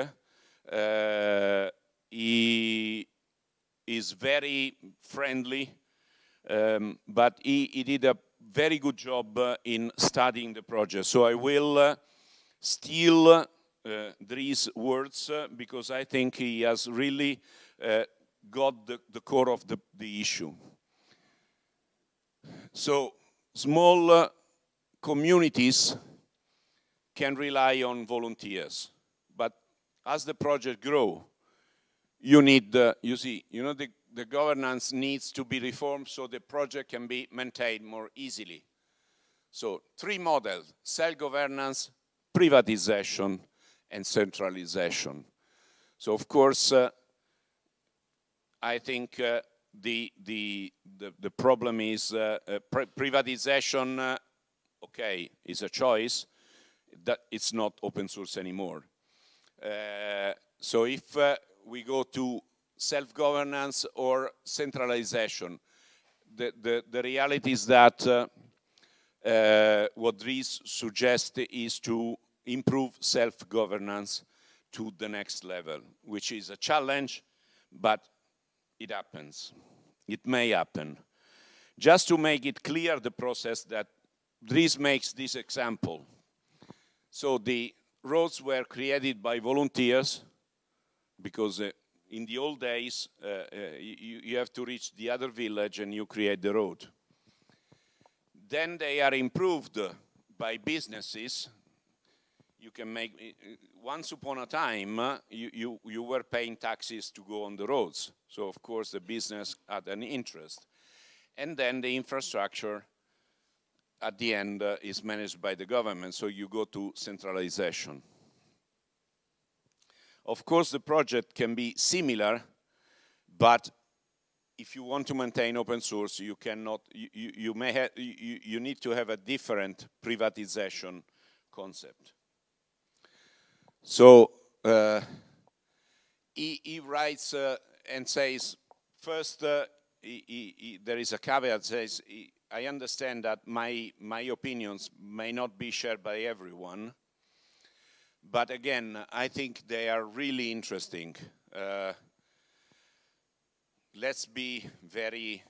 Uh, he is very friendly, um, but he, he, did a very good job uh, in studying the project. So I will uh, steal uh, Dries' words uh, because I think he has really uh, got the, the, core of the, the issue. So small uh, communities can rely on volunteers, but as the project grow, you need, uh, you see, you know, the, the governance needs to be reformed so the project can be maintained more easily. So three models, self-governance, privatization, and centralization. So of course, uh, I think uh, the, the, the, the, problem is uh, uh privatization, uh, okay, is a choice, that it's not open source anymore. Uh, so if we go to self-governance or centralization. The, the, the, reality is that uh, uh, what Dries suggests is to improve self-governance to the next level, which is a challenge, but it happens. It may happen. Just to make it clear the process that Dries makes this example. So the roads were created by volunteers because uh, in the old days, uh, uh, you, you have to reach the other village and you create the road. Then they are improved by businesses. You can make, uh, once upon a time, you, you, you were paying taxes to go on the roads. So of course the business had an interest. And then the infrastructure at the end uh, is managed by the government, so you go to centralization. Of course, the project can be similar, but if you want to maintain open source, you cannot, you, you, you may have, you, you need to have a different privatization concept. So uh, he, he, writes uh, and says, first, uh, he, he, there is a caveat says, I understand that my, my opinions may not be shared by everyone, but again, I think they are really interesting. Uh, let's be very,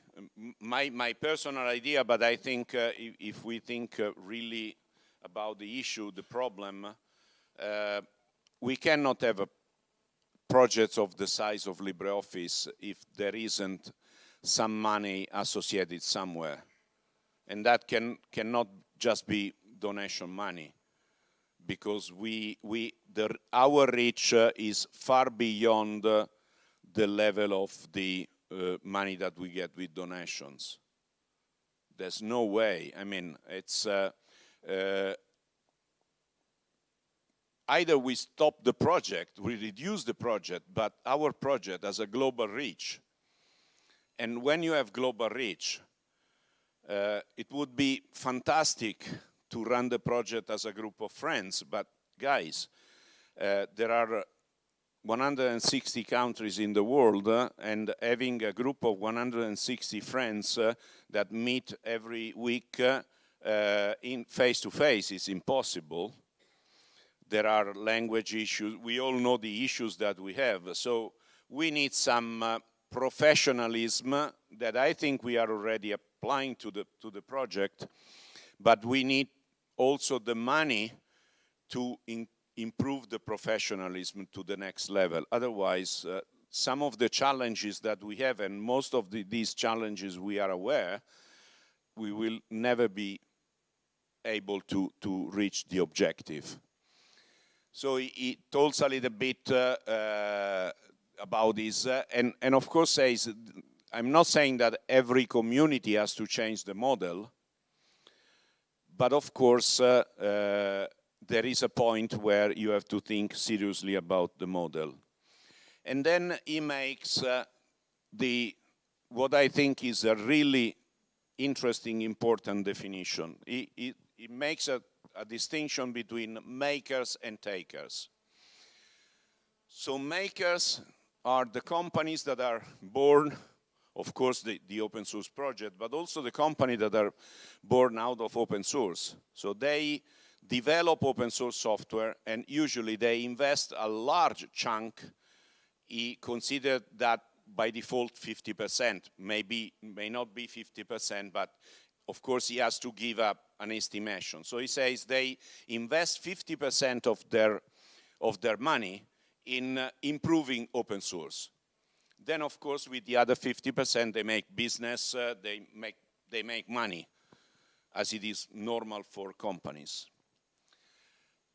my, my personal idea, but I think uh, if, if, we think uh, really about the issue, the problem, uh, we cannot have a projects of the size of LibreOffice if there isn't some money associated somewhere. And that can, cannot just be donation money because we, we, the, our reach uh, is far beyond uh, the level of the uh, money that we get with donations. There's no way. I mean, it's uh, uh, either we stop the project, we reduce the project, but our project has a global reach. And when you have global reach, uh, it would be fantastic to run the project as a group of friends, but guys, uh, there are 160 countries in the world uh, and having a group of 160 friends uh, that meet every week uh, uh, in face to face is impossible. There are language issues. We all know the issues that we have. So we need some uh, professionalism that I think we are already applying to the, to the project, but we need also the money to improve the professionalism to the next level. Otherwise, uh, some of the challenges that we have, and most of the, these challenges we are aware, we will never be able to, to reach the objective. So he, he talks a little bit uh, uh, about this, uh, and, and of course says, I'm not saying that every community has to change the model, but of course, uh, uh, there is a point where you have to think seriously about the model. And then he makes uh, the, what I think is a really interesting, important definition. He, he, he makes a, a distinction between makers and takers. So makers are the companies that are born of course, the, the open source project, but also the company that are born out of open source. So they develop open source software and usually they invest a large chunk he considered that by default 50%, maybe, may not be 50%, but of course he has to give up an estimation. So he says they invest 50% of their, of their money in uh, improving open source. Then of course with the other 50% they make business, uh, they, make, they make money as it is normal for companies.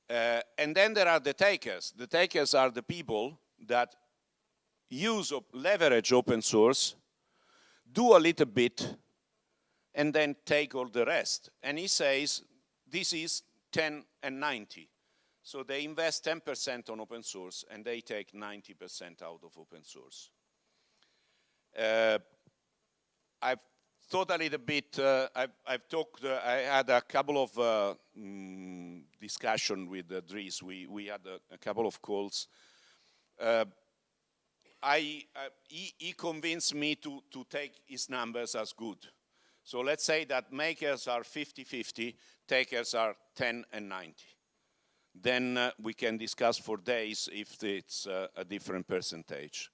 Uh, and then there are the takers. The takers are the people that use, leverage open source, do a little bit, and then take all the rest. And he says this is 10 and 90. So they invest 10% on open source and they take 90% out of open source. Uh, I've thought a little bit, uh, I've, I've, talked, uh, I had a couple of uh, mm, discussion with uh, Dries, we, we had a, a couple of calls. Uh, I, uh, he, he, convinced me to, to take his numbers as good. So let's say that makers are 50-50, takers are 10 and 90. Then we can discuss for days if it's a different percentage.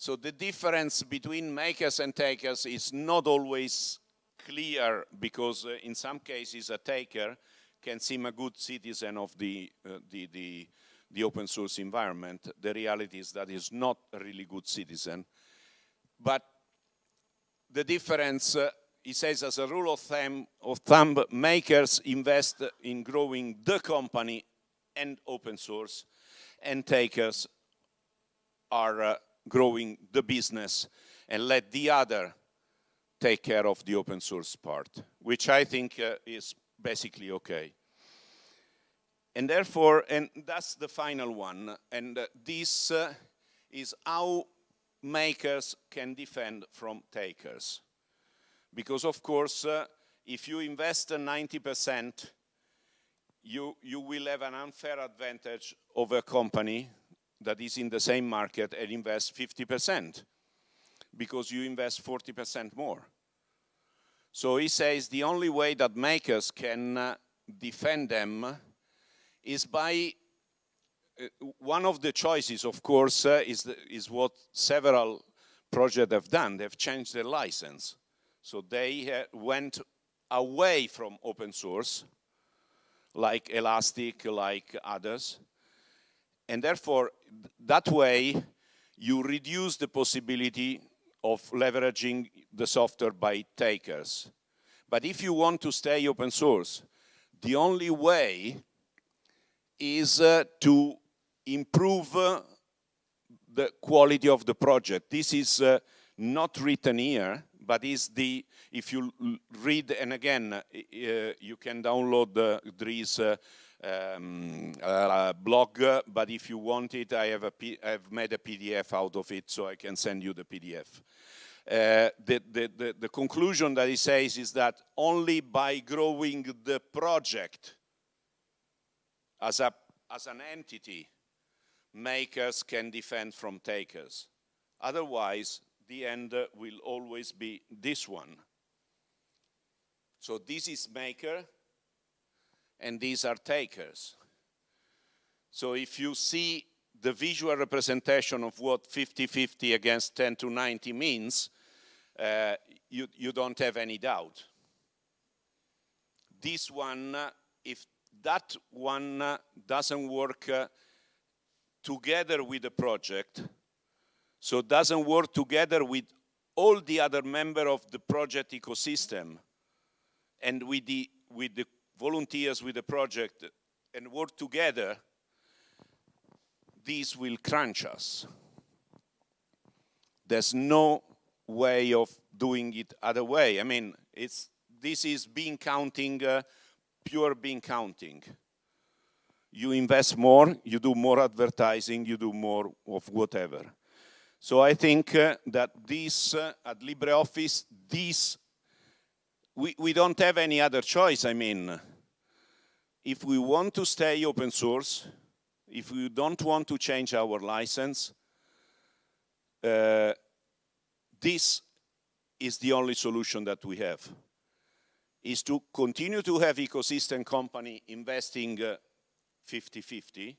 So the difference between makers and takers is not always clear because uh, in some cases a taker can seem a good citizen of the, uh, the, the the open source environment. The reality is that he's not a really good citizen. But the difference, uh, he says as a rule of thumb, of thumb, makers invest in growing the company and open source, and takers are uh, growing the business and let the other take care of the open source part, which I think uh, is basically okay. And therefore, and that's the final one, and uh, this uh, is how makers can defend from takers. Because of course, uh, if you invest 90%, you, you will have an unfair advantage over a company that is in the same market and invest 50% because you invest 40% more. So he says the only way that makers can uh, defend them is by uh, one of the choices, of course, uh, is, the, is what several projects have done. They've changed their license. So they uh, went away from open source, like Elastic, like others. And therefore, that way, you reduce the possibility of leveraging the software by takers. But if you want to stay open source, the only way is uh, to improve uh, the quality of the project. This is uh, not written here, but is the, if you read, and again, uh, you can download the Dries uh, um, uh, blog, but if you want it, I have, a P I've made a PDF out of it, so I can send you the PDF. Uh, the, the, the, the, conclusion that he says is that only by growing the project as, a, as an entity, makers can defend from takers. Otherwise, the end will always be this one. So this is maker, and these are takers. So if you see the visual representation of what 50-50 against 10 to 90 means, uh, you, you don't have any doubt. This one, if that one uh, doesn't work uh, together with the project, so doesn't work together with all the other members of the project ecosystem and with the, with the volunteers with the project and work together, this will crunch us. There's no way of doing it other way. I mean, it's, this is bean counting uh, pure bean counting. You invest more, you do more advertising, you do more of whatever. So I think uh, that this, uh, at LibreOffice, this, we, we don't have any other choice. I mean, if we want to stay open source, if we don't want to change our license, uh, this is the only solution that we have is to continue to have ecosystem company investing 50-50 uh,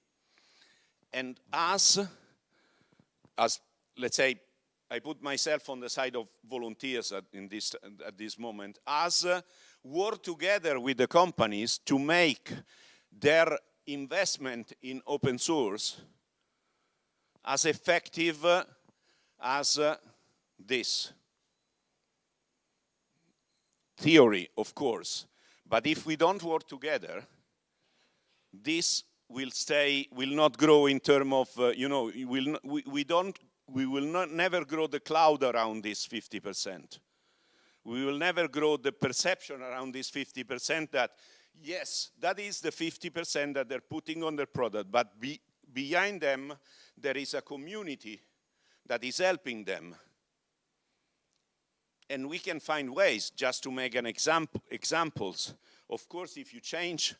and us as, let's say, I put myself on the side of volunteers at, in this, at this moment, as uh, work together with the companies to make their investment in open source as effective uh, as uh, this. Theory, of course, but if we don't work together, this will stay, will not grow in terms of, uh, you know, will we, we don't, we will not never grow the cloud around this 50%. We will never grow the perception around this 50% that, yes, that is the 50% that they're putting on their product, but be, behind them, there is a community that is helping them. And we can find ways just to make an example, examples. Of course, if you change,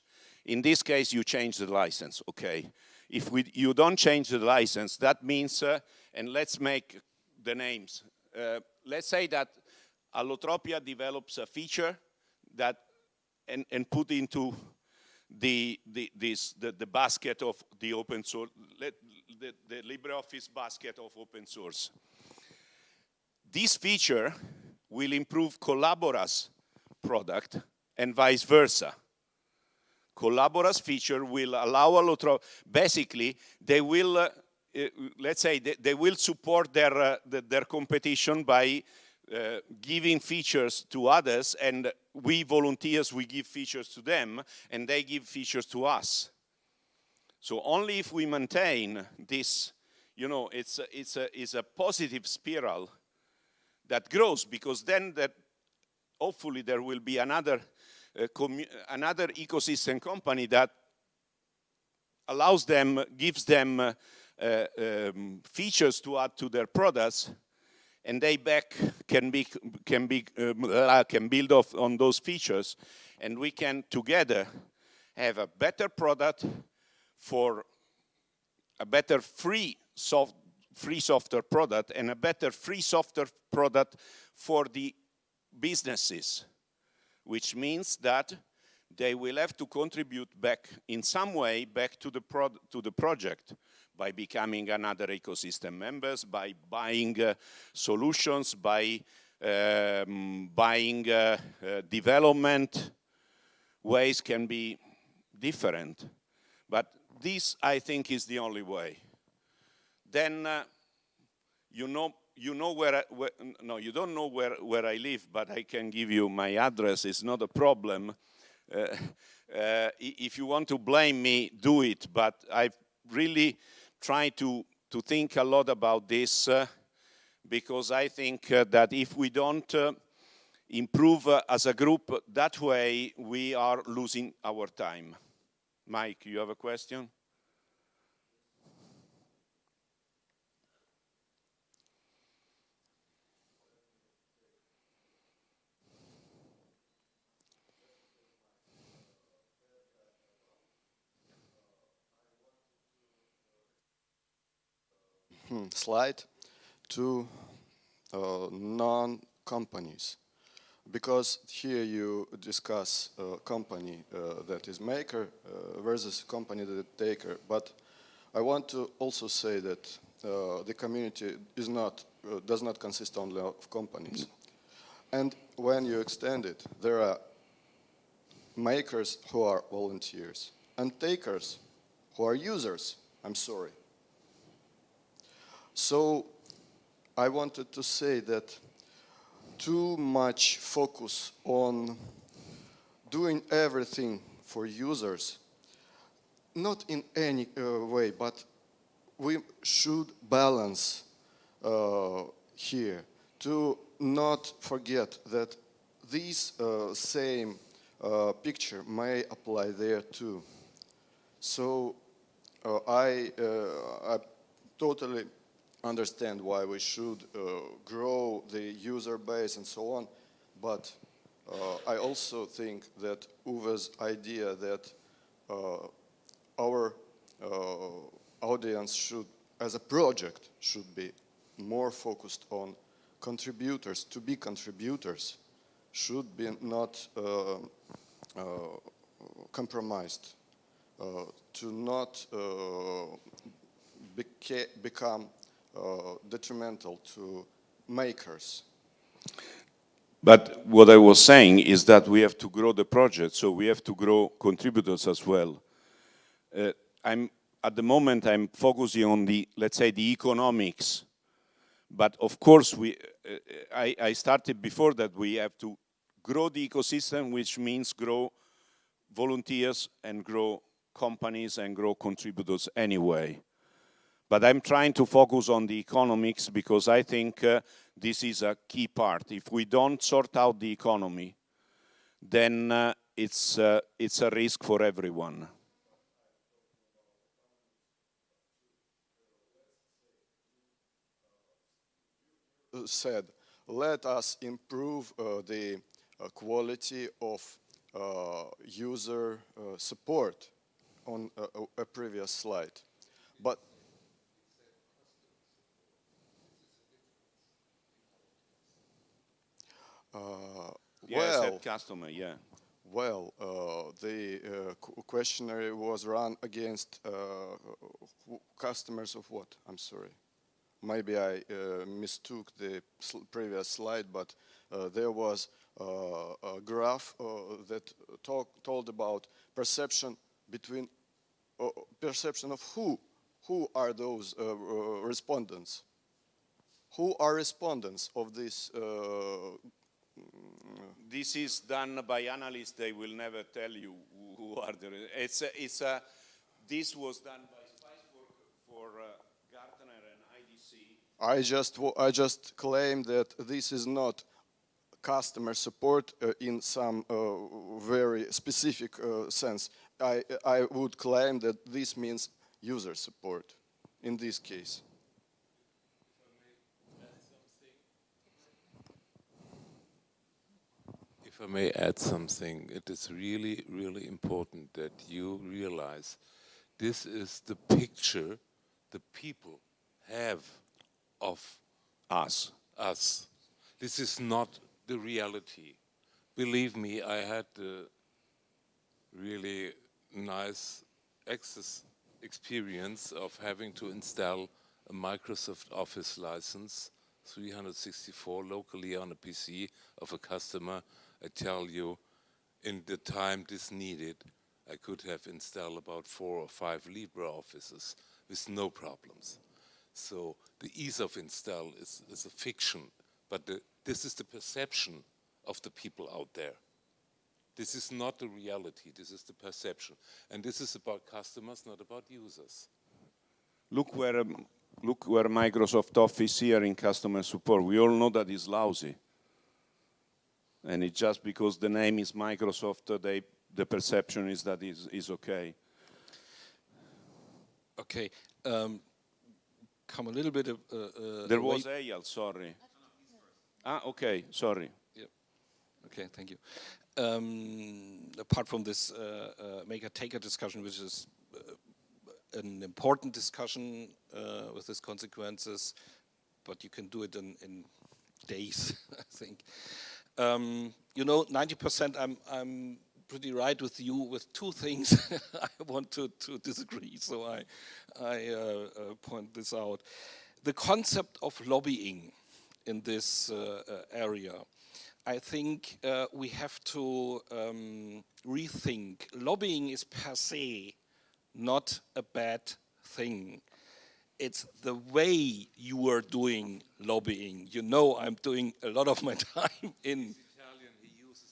in this case, you change the license, okay. If we, you don't change the license, that means, uh, and let's make the names. Uh, let's say that Allotropia develops a feature that, and, and put into the, the, this, the, the basket of the open source, the, the LibreOffice basket of open source. This feature will improve Collabora's product and vice versa. Collabora's feature will allow Allotropia, basically they will, uh, uh, let's say, they, they, will support their, uh, the, their competition by uh, giving features to others and we volunteers, we give features to them and they give features to us. So only if we maintain this, you know, it's a, it's a, it's a positive spiral that grows because then that hopefully there will be another, uh, another ecosystem company that allows them, gives them uh, uh, um, features to add to their products and they back can be can be uh, can build off on those features. And we can together have a better product for a better free soft free software product and a better free software product for the businesses which means that they will have to contribute back in some way back to the to the project by becoming another ecosystem members, by buying uh, solutions, by um, buying uh, uh, development ways can be different. But this, I think, is the only way. Then uh, you know you know where, I, where, no, you don't know where, where I live, but I can give you my address. It's not a problem. Uh, uh, if you want to blame me, do it. But I've really try to, to think a lot about this uh, because I think uh, that if we don't uh, improve uh, as a group that way, we are losing our time. Mike, you have a question? Slide to uh, non-companies. Because here you discuss a company uh, that is maker uh, versus company that is taker. But I want to also say that uh, the community is not uh, does not consist only of companies. And when you extend it there are makers who are volunteers and takers who are users. I'm sorry so I wanted to say that too much focus on doing everything for users, not in any uh, way, but we should balance uh, here to not forget that this uh, same uh, picture may apply there too. So uh, I, uh, I totally understand why we should uh, grow the user base and so on, but uh, I also think that Uwe's idea that uh, our uh, audience should, as a project, should be more focused on contributors, to be contributors, should be not uh, uh, compromised, to not beca become uh, detrimental to makers. But what I was saying is that we have to grow the project, so we have to grow contributors as well. Uh, I'm, at the moment, I'm focusing on the, let's say, the economics. But of course, we, uh, I, I started before that we have to grow the ecosystem, which means grow volunteers and grow companies and grow contributors anyway. But I'm trying to focus on the economics because I think uh, this is a key part. If we don't sort out the economy, then uh, it's, uh, it's a risk for everyone. said, let us improve uh, the uh, quality of uh, user support on a, a, previous slide. But uh, yeah, well, customer, yeah. Well, uh, the questionnaire was run against customers of what? I'm sorry maybe I uh, mistook the sl previous slide, but uh, there was uh, a graph uh, that talk, told about perception between uh, perception of who who are those uh, respondents who are respondents of this this is done by analysts they will never tell you who are the it's a, it's a this was done by I just, I just claim that this is not customer support uh, in some uh, very specific uh, sense. I, I would claim that this means user support in this case. I may add something, it is really, really important that you realize this is the picture the people have of us. Us. This is not the reality. Believe me, I had a really nice access experience of having to install a Microsoft Office license 364 locally on a PC of a customer. I tell you, in the time this needed, I could have installed about four or five LibreOffices with no problems. So the ease of install is, is a fiction, but the, this is the perception of the people out there. This is not the reality, this is the perception. And this is about customers, not about users. Look where, um, look where Microsoft Office here in customer support. We all know that it's lousy. And it's just because the name is Microsoft, uh, they, the perception is that it's, it's okay. Okay. Um, come a little bit. Uh, uh, there was Eyal, sorry. Ah, okay, sorry. Yeah. Okay, thank you. Um, apart from this uh, uh maker-taker discussion, which is uh, an important discussion uh, with its consequences, but you can do it in, in days, I think. Um, you know, 90% I'm, I'm pretty right with you with two things I want to, to disagree, so I, I uh, uh, point this out. The concept of lobbying in this uh, uh area, I think uh, we have to um, rethink. Lobbying is per se not a bad thing. It's the way you are doing lobbying. You know I'm doing a lot of my time in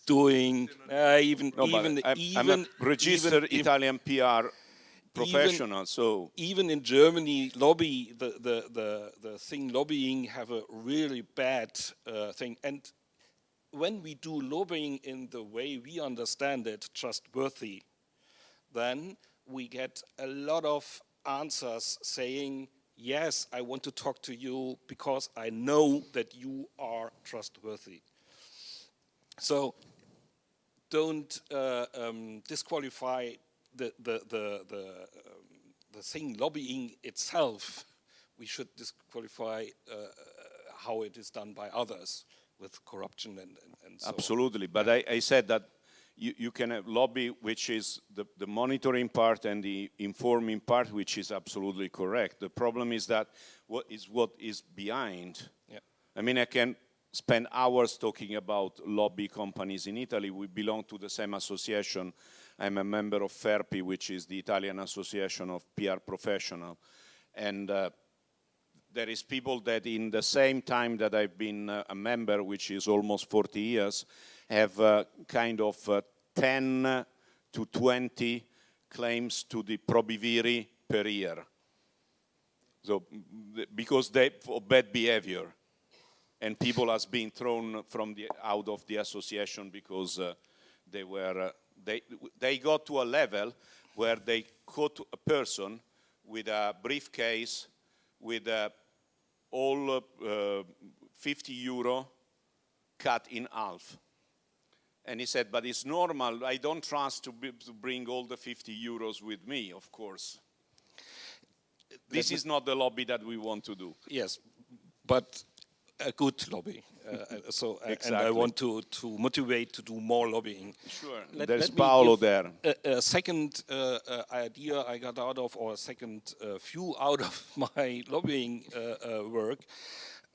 doing uh, even no, even I'm, even I'm a registered even, Italian PR professional. Even, so even in Germany, lobby the the the the thing lobbying have a really bad uh, thing. And when we do lobbying in the way we understand it, trustworthy, then we get a lot of answers saying, yes, I want to talk to you because I know that you are trustworthy. So don't uh, um, disqualify the, the, the, the, um, the thing lobbying itself. We should disqualify uh, how it is done by others with corruption and, and, and so Absolutely, on. but I, I said that you, you can have lobby, which is the, the monitoring part and the informing part, which is absolutely correct. The problem is that what is what is behind. Yeah. I mean, I can spend hours talking about lobby companies in Italy. We belong to the same association. I'm a member of FERPI, which is the Italian Association of PR Professional. And uh, there is people that in the same time that I've been uh, a member, which is almost 40 years, have uh, kind of uh, 10 to 20 claims to the probiviri per year. So, because they, for bad behavior. And people has been thrown from the, out of the association because uh, they were, uh, they, they got to a level where they caught a person with a briefcase with uh, all uh, 50 euro cut in half. And he said, but it's normal, I don't trust to, be, to bring all the 50 euros with me, of course. This is not the lobby that we want to do. Yes, but a good lobby. Uh, uh so, exactly. and I want to, to motivate to do more lobbying. Sure. Let, There's let Paolo there. A, a second uh, uh, idea I got out of, or a second uh, view out of my lobbying uh, work.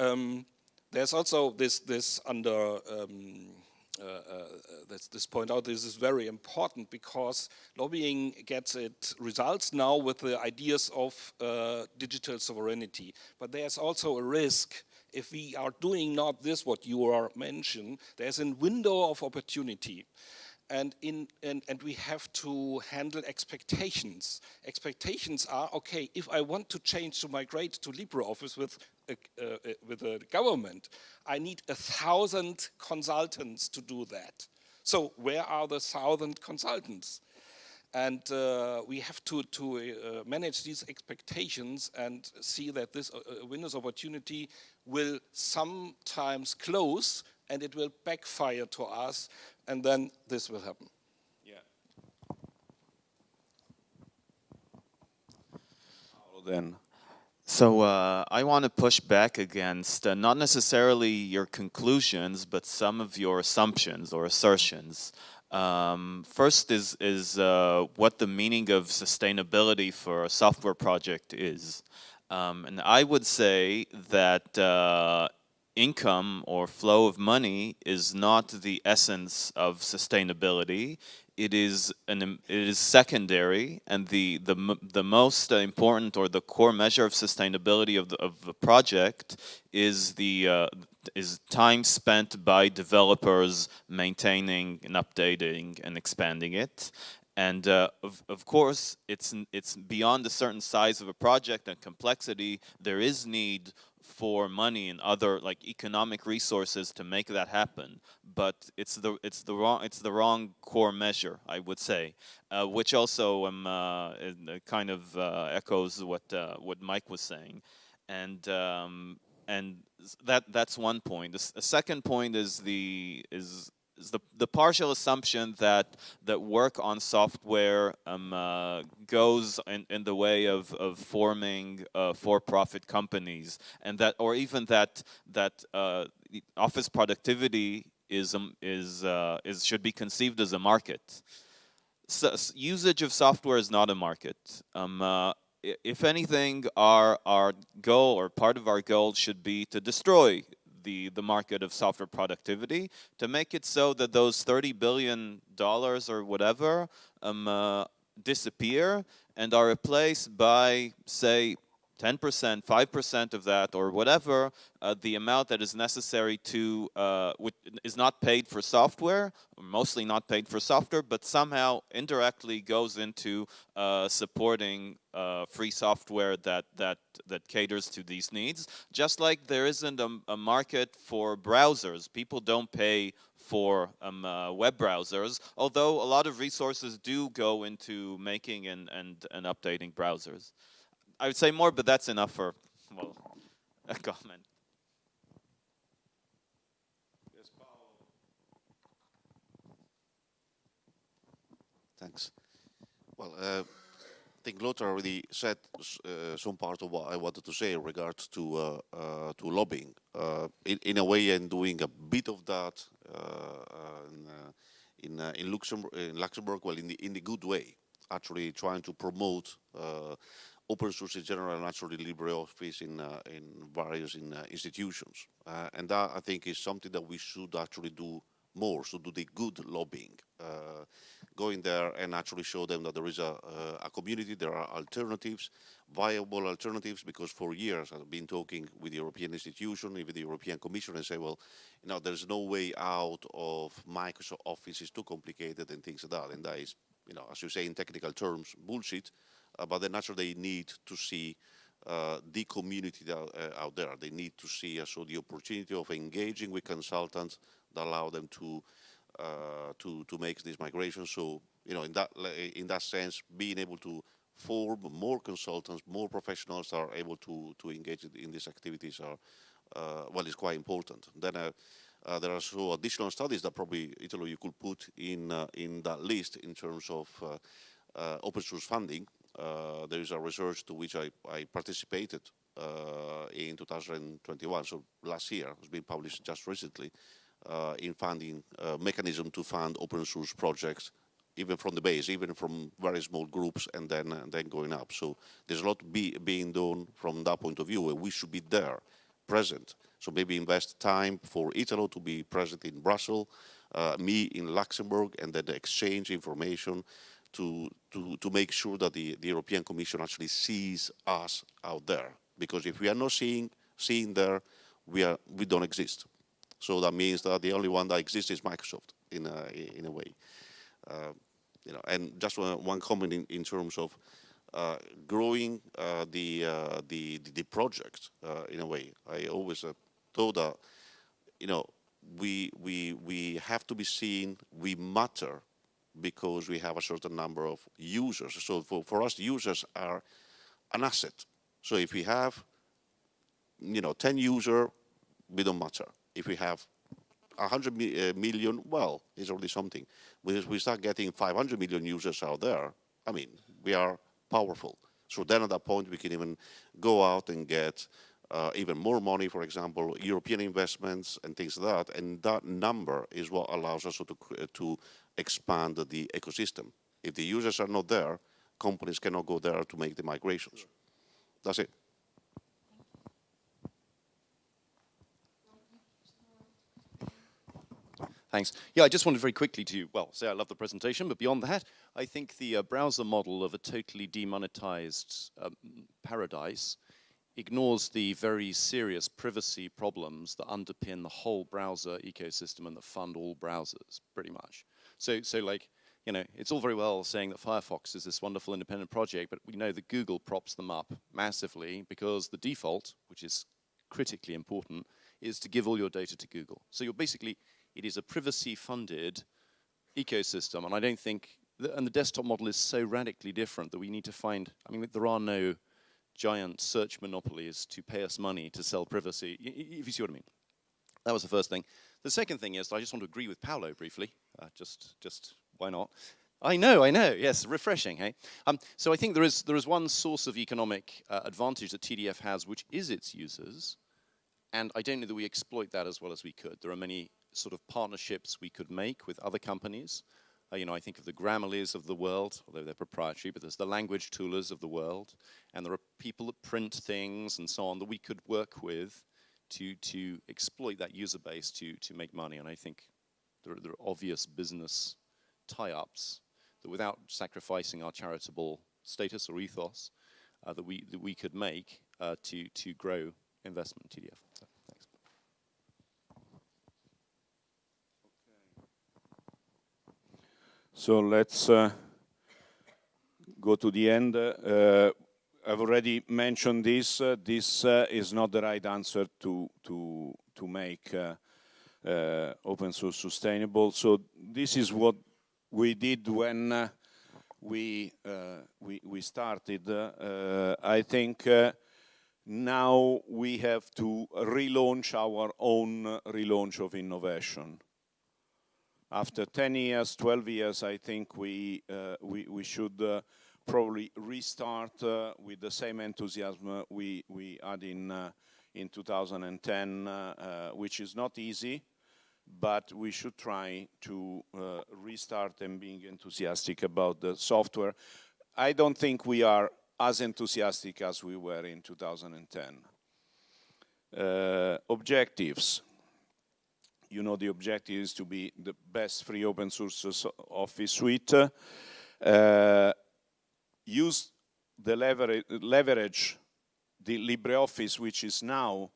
Um, there's also this this under. Um, uh, uh, this, this point out, this is very important because lobbying gets its results now with the ideas of uh, digital sovereignty. But there's also a risk if we are doing not this, what you are mentioning, there's a window of opportunity. And, in, and, and we have to handle expectations. Expectations are, okay, if I want to change to migrate to LibreOffice with with a government, I need a thousand consultants to do that. So where are the thousand consultants? And uh, we have to, to uh, manage these expectations and see that this uh, uh Windows opportunity will sometimes close and it will backfire to us and then this will happen. Yeah. Then. So uh, I want to push back against uh, not necessarily your conclusions, but some of your assumptions or assertions. Um, first is, is uh, what the meaning of sustainability for a software project is. Um, and I would say that uh, income or flow of money is not the essence of sustainability. It is an it is secondary, and the the the most important or the core measure of sustainability of the of the project is the uh, is time spent by developers maintaining and updating and expanding it. And uh, of, of course, it's, it's beyond a certain size of a project and complexity. There is need for money and other like economic resources to make that happen. But it's the it's the wrong it's the wrong core measure, I would say, uh, which also um, uh, kind of uh, echoes what uh, what Mike was saying, and um, and that that's one point. The, second point is the is is the, the partial assumption that that work on software um, uh, goes in, in the way of, of forming uh, for-profit companies and that or even that that uh, office productivity is um, is uh, is should be conceived as a market. So, usage of software is not a market. Um, uh, if anything, our, our goal or part of our goal should be to destroy the, the market of software productivity. To make it so that those $30 billion or whatever um, uh, disappear and are replaced by, say, 10%, 5% of that, or whatever, uh, the amount that is necessary to, uh, is not paid for software, mostly not paid for software, but somehow indirectly goes into uh, supporting uh, free software that, that, that caters to these needs. Just like there isn't a, a market for browsers. People don't pay for um, uh, web browsers, although a lot of resources do go into making and, and, and updating browsers. I would say more, but that's enough for, well, a comment. Yes, Thanks. Well, uh, I think Lothar already said uh, some part of what I wanted to say in regards to uh, uh to lobbying. Uh, in, in, a way, I'm doing a bit of that uh, in, in in Luxembourg, in Luxembourg, well, in the in the good way, actually trying to promote open source in general and actually LibreOffice in uh, in various in, uh, institutions, uh, and that I think is something that we should actually do more. So do the good lobbying, uh, go in there and actually show them that there is a, a community, there are alternatives, viable alternatives, because for years I've been talking with the European institution, with the European Commission, and say, well, you know, there's no way out of Microsoft Office is too complicated and things like that, and that is, you know, as you say in technical terms, bullshit. But then naturally they need to see uh, the community that, uh, out there. They need to see uh, so the opportunity of engaging with consultants that allow them to uh, to to make this migration. So you know, in that in that sense, being able to form more consultants, more professionals are able to to engage in these activities are uh, well, is quite important. Then. Uh, there are so additional studies that probably Italo you could put in in that list in terms of open source funding there is a research to which I, I participated uh, in 2021, so last year, it's been published just recently, uh, in funding mechanism to fund open source projects even from the base, even from very small groups, and then and then going up. So there's a lot be, being done from that point of view, and we should be there, present. So maybe invest time for Italo to be present in Brussels, uh, me in Luxembourg, and then exchange information to, to, to make sure that the, the European Commission actually sees us out there. Because if we are not seeing, seeing there, we, are, we don't exist. So that means that the only one that exists is Microsoft in a, in a way. Uh, you know, and just one, comment in, in terms of uh, growing uh, the, uh, the, the, the project uh, in a way. I always uh, thought that, you know, we, we, we have to be seen, we matter because we have a certain number of users. So for, for us, users are an asset. So if we have, you know, 10 user, we don't matter. If we have 100 mi uh, million, well, it's already something. When we start getting 500 million users out there, I mean, we are powerful. So then at that point, we can even go out and get uh, even more money, for example, European investments and things like that. And that number is what allows us to, to expand the ecosystem. If the users are not there, companies cannot go there to make the migrations. That's it. Thanks. Yeah, I just wanted very quickly to, well, say I love the presentation, but beyond that, I think the uh, browser model of a totally demonetized um, paradise ignores the very serious privacy problems that underpin the whole browser ecosystem and that fund all browsers, pretty much. So, so like, you know, it's all very well saying that Firefox is this wonderful independent project, but we know that Google props them up massively because the default, which is critically important, is to give all your data to Google. So you're basically, it is a privacy-funded ecosystem, and I don't think, and the desktop model is so radically different that we need to find, I mean, there are no giant search monopolies to pay us money to sell privacy, if you see what I mean. That was the first thing. The second thing is I just want to agree with Paolo briefly. Uh, just, just why not? I know, I know. Yes, refreshing. Hey. Um, so I think there is there is one source of economic uh, advantage that TDF has, which is its users, and I don't know that we exploit that as well as we could. There are many sort of partnerships we could make with other companies. Uh, you know, I think of the Grammarly's of the world, although they're proprietary, but there's the language toolers of the world, and there are people that print things and so on that we could work with to, to exploit that user base to, to make money. And I think there are, there are obvious business tie-ups that without sacrificing our charitable status or ethos, uh, that, we, that we could make uh, to, to grow investment in TDF. So, So let's uh, go to the end. Uh, I've already mentioned this. Uh, this uh, is not the right answer to to to make uh, uh open source sustainable. So this is what we did when we we we started. I think now we have to relaunch our own relaunch of innovation. After 10 years, 12 years, I think we we we should probably restart uh, with the same enthusiasm we, we had in, uh, in 2010, uh, which is not easy. but we should try to uh, restart and being enthusiastic about the software. I don't think we are as enthusiastic as we were in 2010. Uh, objectives. You know the objective is to be the best free open source office suite. Uh, use the leverage, leverage the LibreOffice, which is now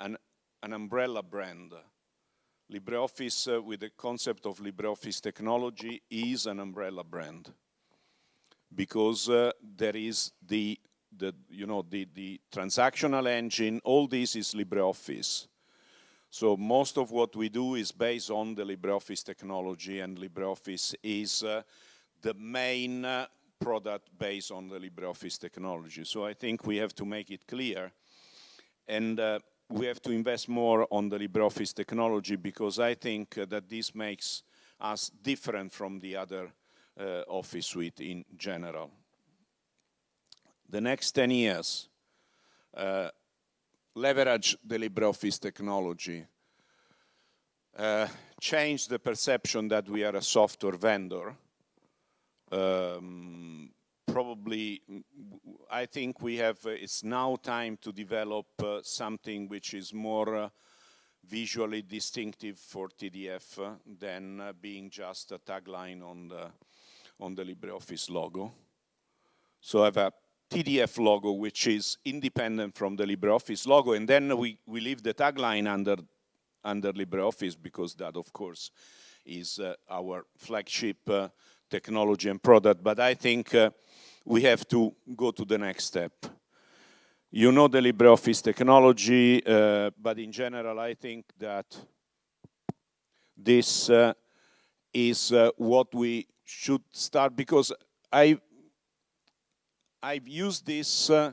an, an umbrella brand. LibreOffice, uh, with the concept of LibreOffice technology, is an umbrella brand because uh, there is the, the, you know, the, the transactional engine, all this is LibreOffice. So most of what we do is based on the LibreOffice technology and LibreOffice is uh, the main uh, product based on the LibreOffice technology. So I think we have to make it clear and uh, we have to invest more on the LibreOffice technology because I think uh, that this makes us different from the other uh, office suite in general. The next 10 years, uh, leverage the LibreOffice technology, uh, change the perception that we are a software vendor, um, probably, I think we have, uh, it's now time to develop uh, something which is more uh, visually distinctive for TDF uh, than uh, being just a tagline on the, on the LibreOffice logo. So I have a TDF logo which is independent from the LibreOffice logo and then we, we leave the tagline under, under LibreOffice because that of course is uh, our flagship technology and product, but I think uh, we have to go to the next step. You know the LibreOffice technology, uh, but in general I think that this uh, is uh, what we should start because I, I've used this uh,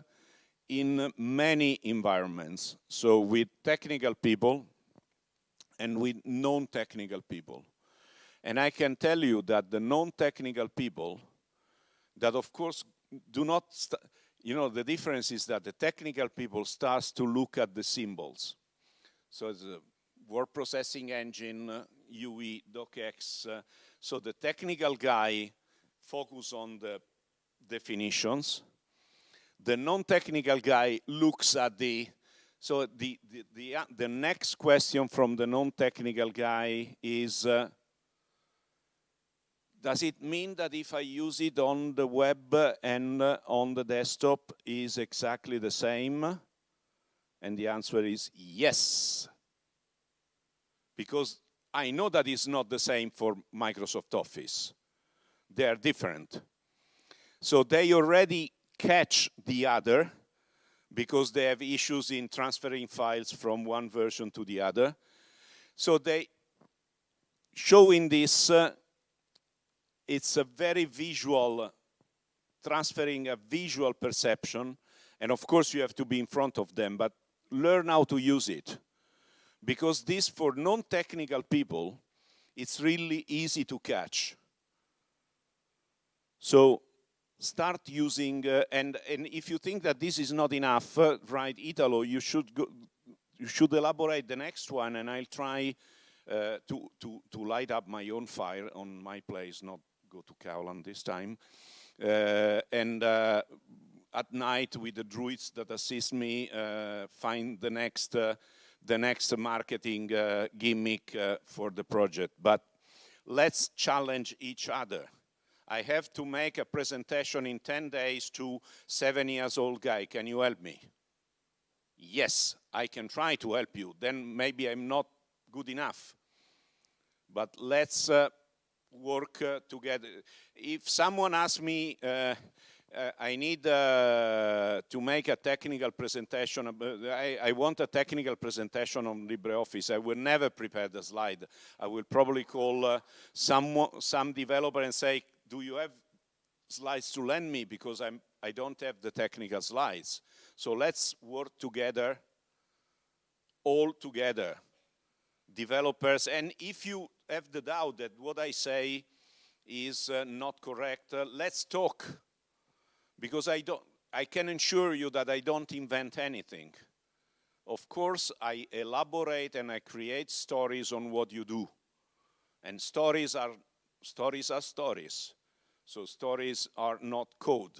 in many environments, so with technical people and with non-technical people. And I can tell you that the non-technical people that of course do not, you know, the difference is that the technical people starts to look at the symbols. So a word processing engine, uh, UE, docx. Uh, so the technical guy focus on the definitions. The non-technical guy looks at the, so the, the, the, uh, the next question from the non-technical guy is, uh, does it mean that if I use it on the web and on the desktop is exactly the same? And the answer is yes. Because I know that it's not the same for Microsoft Office. They are different. So they already catch the other because they have issues in transferring files from one version to the other. So they showing this uh, it's a very visual, transferring a visual perception, and of course you have to be in front of them, but learn how to use it. Because this, for non-technical people, it's really easy to catch. So start using, uh, and, and if you think that this is not enough, uh, right, Italo, you should, go, you should elaborate the next one, and I'll try uh, to, to, to light up my own fire on my place, not go to Caolán this time. Uh, and uh, at night with the druids that assist me uh, find the next the next marketing gimmick for the project. But let's challenge each other. I have to make a presentation in 10 days to seven years old guy. Can you help me? Yes, I can try to help you. Then maybe I'm not good enough. But let's uh, work uh, together. If someone asks me, uh, uh, I need uh, to make a technical presentation. I, I, want a technical presentation on LibreOffice. I will never prepare the slide. I will probably call uh, some some developer and say, "Do you have slides to lend me? Because I'm I don't have the technical slides. So let's work together, all together, developers. And if you have the doubt that what I say is uh, not correct, uh, let's talk. Because I, don't, I can assure you that I don't invent anything. of course, I elaborate and I create stories on what you do. And stories are, stories are stories. So stories are not code.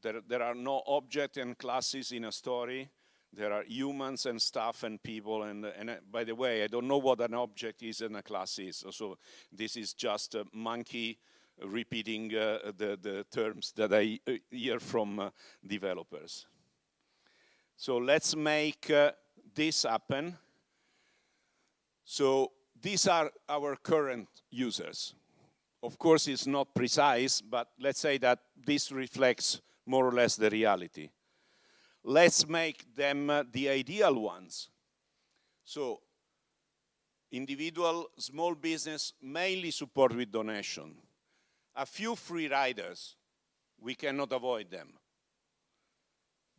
There, there are no objects and classes in a story. There are humans and stuff and people. And, and uh, by the way, I don't know what an object is and a class is. So this is just a monkey repeating uh, the, the terms that I uh, hear from uh, developers. So let's make uh, this happen. So these are our current users. Of course, it's not precise, but let's say that this reflects more or less the reality. Let's make them uh, the ideal ones. So individual small business mainly support with donation. A few free riders, we cannot avoid them.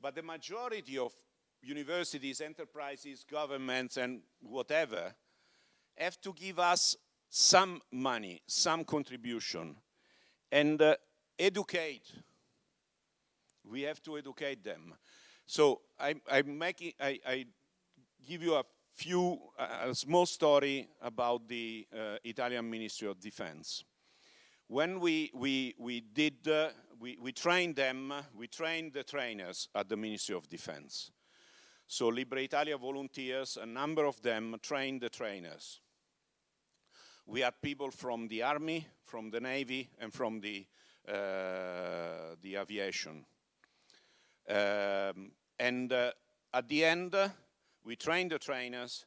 But the majority of universities, enterprises, governments, and whatever have to give us some money, some contribution, and uh, educate. We have to educate them. So I, I'm making, I, I give you a few, a small story about the uh, Italian Ministry of Defense. When we, we, we did, uh, we, we trained them, we trained the trainers at the Ministry of Defense. So Libre Italia volunteers, a number of them trained the trainers. We had people from the army, from the navy, and from the, uh, the aviation. Um, and uh, at the end, uh, we trained the trainers,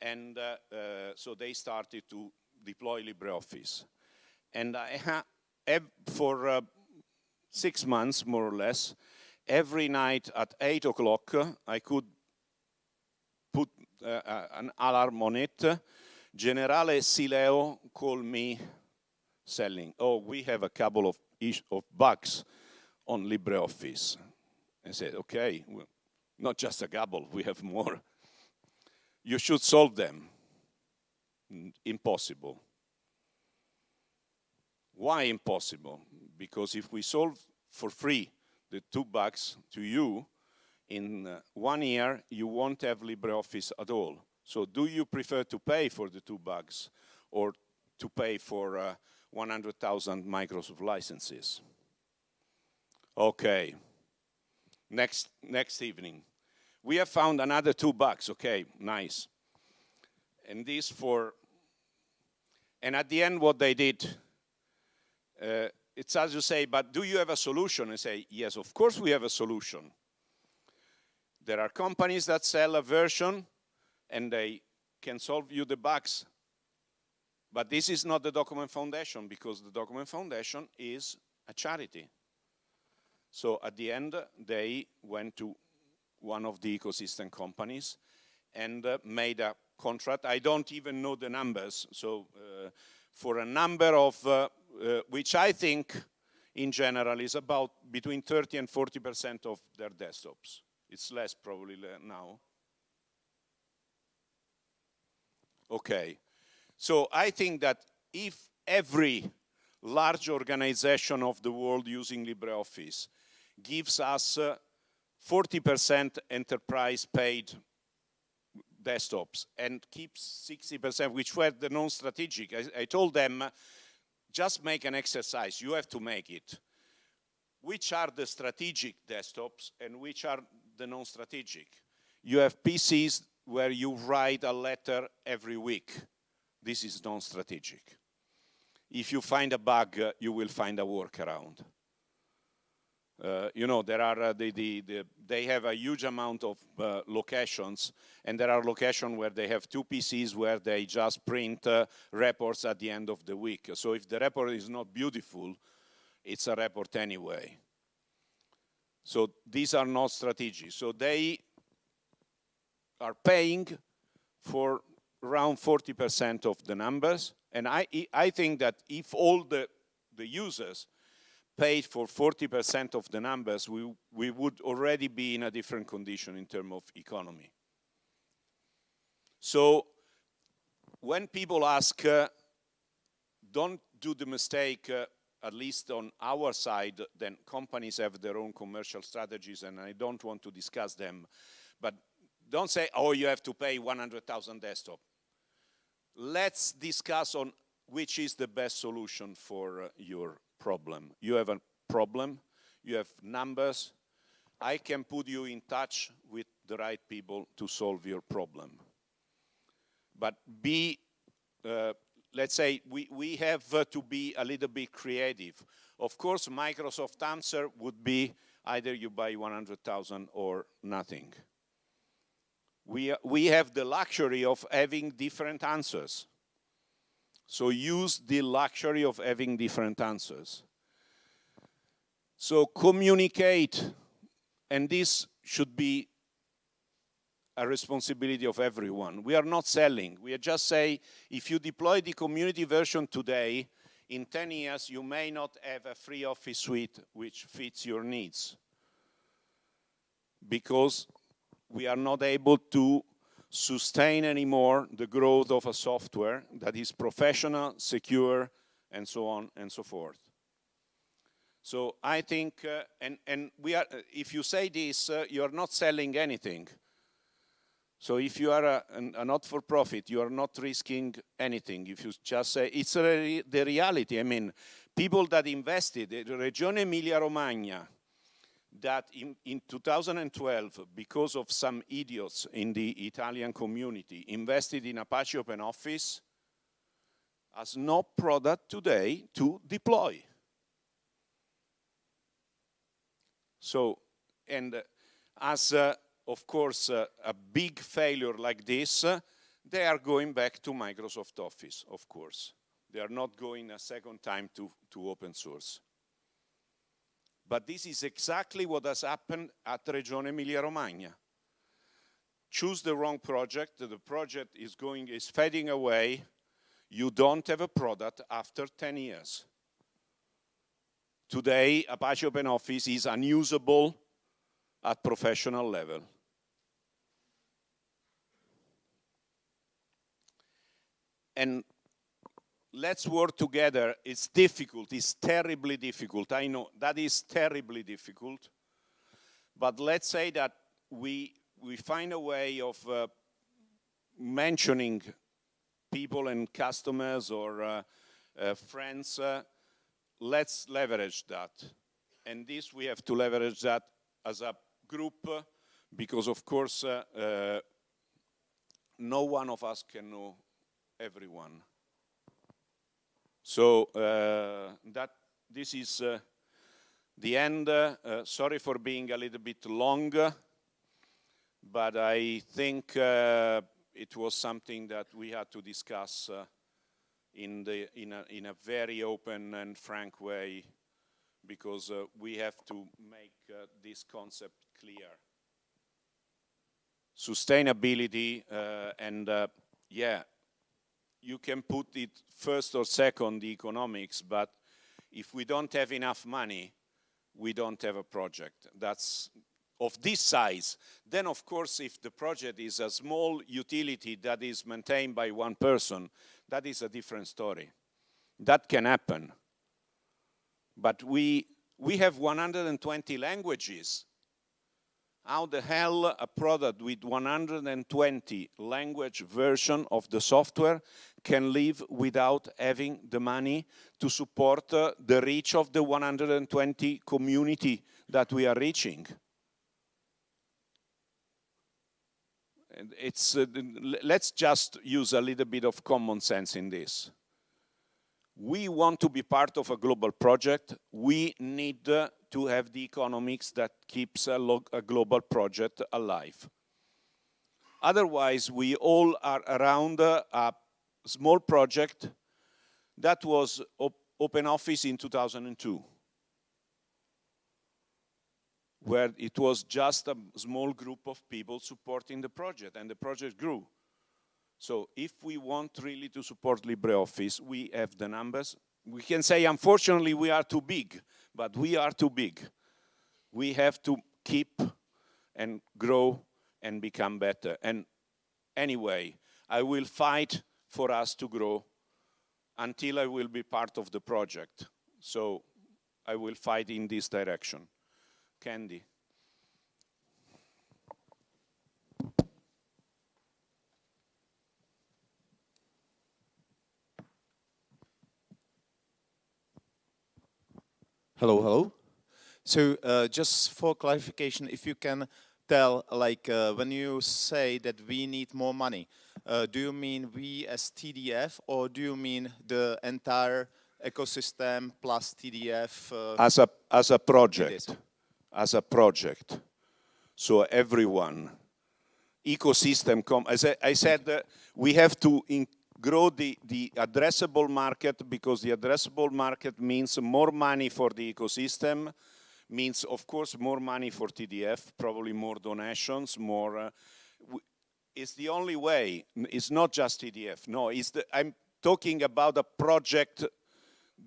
and uh, uh, so they started to deploy LibreOffice. And I for uh, six months, more or less, every night at 8 o'clock, I could put an alarm on it. Generale Sileo called me selling. Oh, we have a couple of, of bugs on LibreOffice. I said, okay, well, not just a couple, we have more. You should solve them. Impossible. Why impossible? Because if we solve for free the two bugs to you, in uh, one year you won't have LibreOffice at all. So do you prefer to pay for the two bugs or to pay for uh, 100,000 Microsoft licenses? Okay, next, next evening. We have found another two bugs, okay, nice. And this for, and at the end what they did, uh, it's as you say, but do you have a solution? And say, yes, of course we have a solution. There are companies that sell a version and they can solve you the bugs. But this is not the Document Foundation because the Document Foundation is a charity. So at the end, they went to one of the ecosystem companies and uh, made a contract. I don't even know the numbers. So uh, for a number of, uh, uh which I think in general is about between 30 and 40% of their desktops. It's less probably now. Okay. So I think that if every large organization of the world using LibreOffice gives us 40% uh, enterprise paid desktops and keeps 60%, which were the non-strategic. I, I, told them, just make an exercise, you have to make it. Which are the strategic desktops and which are the non-strategic? You have PCs where you write a letter every week. This is non-strategic. If you find a bug, uh, you will find a workaround. Uh, you know, there are uh, the, the, the, they have a huge amount of uh, locations, and there are locations where they have two PCs where they just print uh, reports at the end of the week. So if the report is not beautiful, it's a report anyway. So these are not strategic. So they are paying for around 40% of the numbers. And I, I think that if all the, the users paid for 40% of the numbers, we, we would already be in a different condition in terms of economy. So when people ask, uh, don't do the mistake, uh, at least on our side, then companies have their own commercial strategies and I don't want to discuss them. But don't say, oh, you have to pay 100,000 desktop. Let's discuss on which is the best solution for uh, your problem. You have a problem, you have numbers, I can put you in touch with the right people to solve your problem. But be, uh, let's say, we, we have uh, to be a little bit creative. Of course, Microsoft answer would be either you buy 100,000 or nothing. We, we have the luxury of having different answers. So use the luxury of having different answers. So communicate, and this should be a responsibility of everyone. We are not selling. We are just say, if you deploy the community version today, in 10 years, you may not have a free office suite which fits your needs. Because we are not able to sustain anymore the growth of a software that is professional, secure, and so on and so forth. So I think, uh, and, and we are, if you say this, uh, you're not selling anything. So if you are a, a not-for-profit, you are not risking anything. If you just say, it's re the reality. I mean, people that invested, Regione Emilia-Romagna, that in, in 2012, because of some idiots in the Italian community, invested in Apache OpenOffice, has no product today to deploy. So, and uh, as uh, of course, uh, a big failure like this, uh, they are going back to Microsoft Office, of course. They are not going a second time to, to open source. But this is exactly what has happened at Regione Emilia-Romagna. Choose the wrong project, the project is going, is fading away, you don't have a product after 10 years. Today, Apache OpenOffice is unusable at professional level. and let's work together. It's difficult, it's terribly difficult. I know that is terribly difficult. But let's say that we, we find a way of uh, mentioning people and customers or uh, uh, friends. Uh, let's leverage that. And this, we have to leverage that as a group because, of course, uh, uh, no one of us can know everyone. So uh, that this is uh, the end. Uh, sorry for being a little bit long, but I think uh, it was something that we had to discuss uh, in, the, in, a, in a very open and frank way because uh, we have to make this concept clear. Sustainability and yeah, you can put it first or second, the economics, but if we don't have enough money, we don't have a project. That's of this size. Then, of course, if the project is a small utility that is maintained by one person, that is a different story. That can happen. But we, we have 120 languages how the hell a product with 120 language version of the software can live without having the money to support uh, the reach of the 120 community that we are reaching. It's, uh, let's just use a little bit of common sense in this. We want to be part of a global project. We need uh, to have the economics that keeps a, a a project alive. Otherwise, we all are around a small project that was op Open Office in 2002, where it was just a small group of people supporting the project, and the project grew. So if we want really to support LibreOffice, we have the numbers. We can say, unfortunately, we are too big but we are too big. We have to keep and grow and become better. And anyway, I will fight for us to grow until I will be part of the project. So I will fight in this direction. Candy. Hello, hello. So uh, just for clarification, if you can tell, like uh, when you say that we need more money, uh, do you mean we as TDF or do you mean the entire ecosystem plus TDF? uh, As a, as a project, as a project. So everyone, ecosystem, com as I, I said, uh, we have to grow the, the addressable market because the addressable market means more money for the ecosystem, means of course more money for TDF, probably more donations, more, uh, it's the only way, it's not just TDF, no, it's the, I'm talking about a project,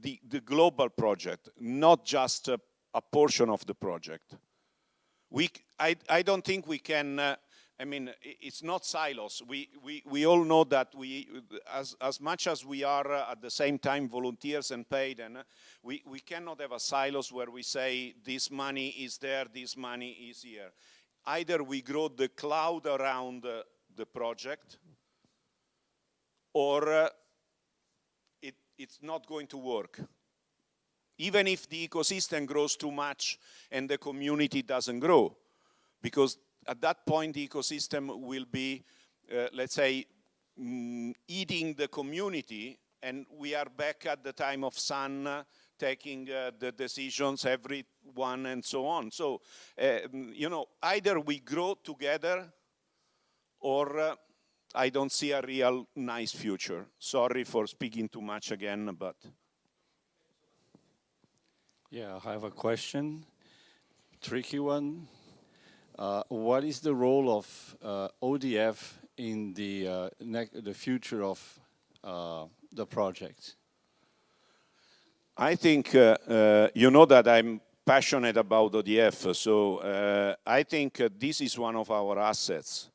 the, the global project, not just a, a portion of the project. We, I, I don't think we can, uh, I mean, it's not silos. We, we, we all know that we, as, as much as we are uh, at the same time volunteers and paid, and uh, we, we cannot have a silos where we say this money is there, this money is here. Either we grow the cloud around uh, the project, or uh, it, it's not going to work. Even if the ecosystem grows too much and the community doesn't grow, because at that point the ecosystem will be, uh, let's say, mm, eating the community, and we are back at the time of Sun uh, taking uh, the decisions, everyone, and so on. So, mm, you know, either we grow together, or uh, I don't see a real nice future. Sorry for speaking too much again, but. Yeah, I have a question, tricky one. Uh, what is the role of uh, ODF in the uh, the future of uh, the project? I think uh, you know that I'm passionate about ODF, so I think this is one of our assets.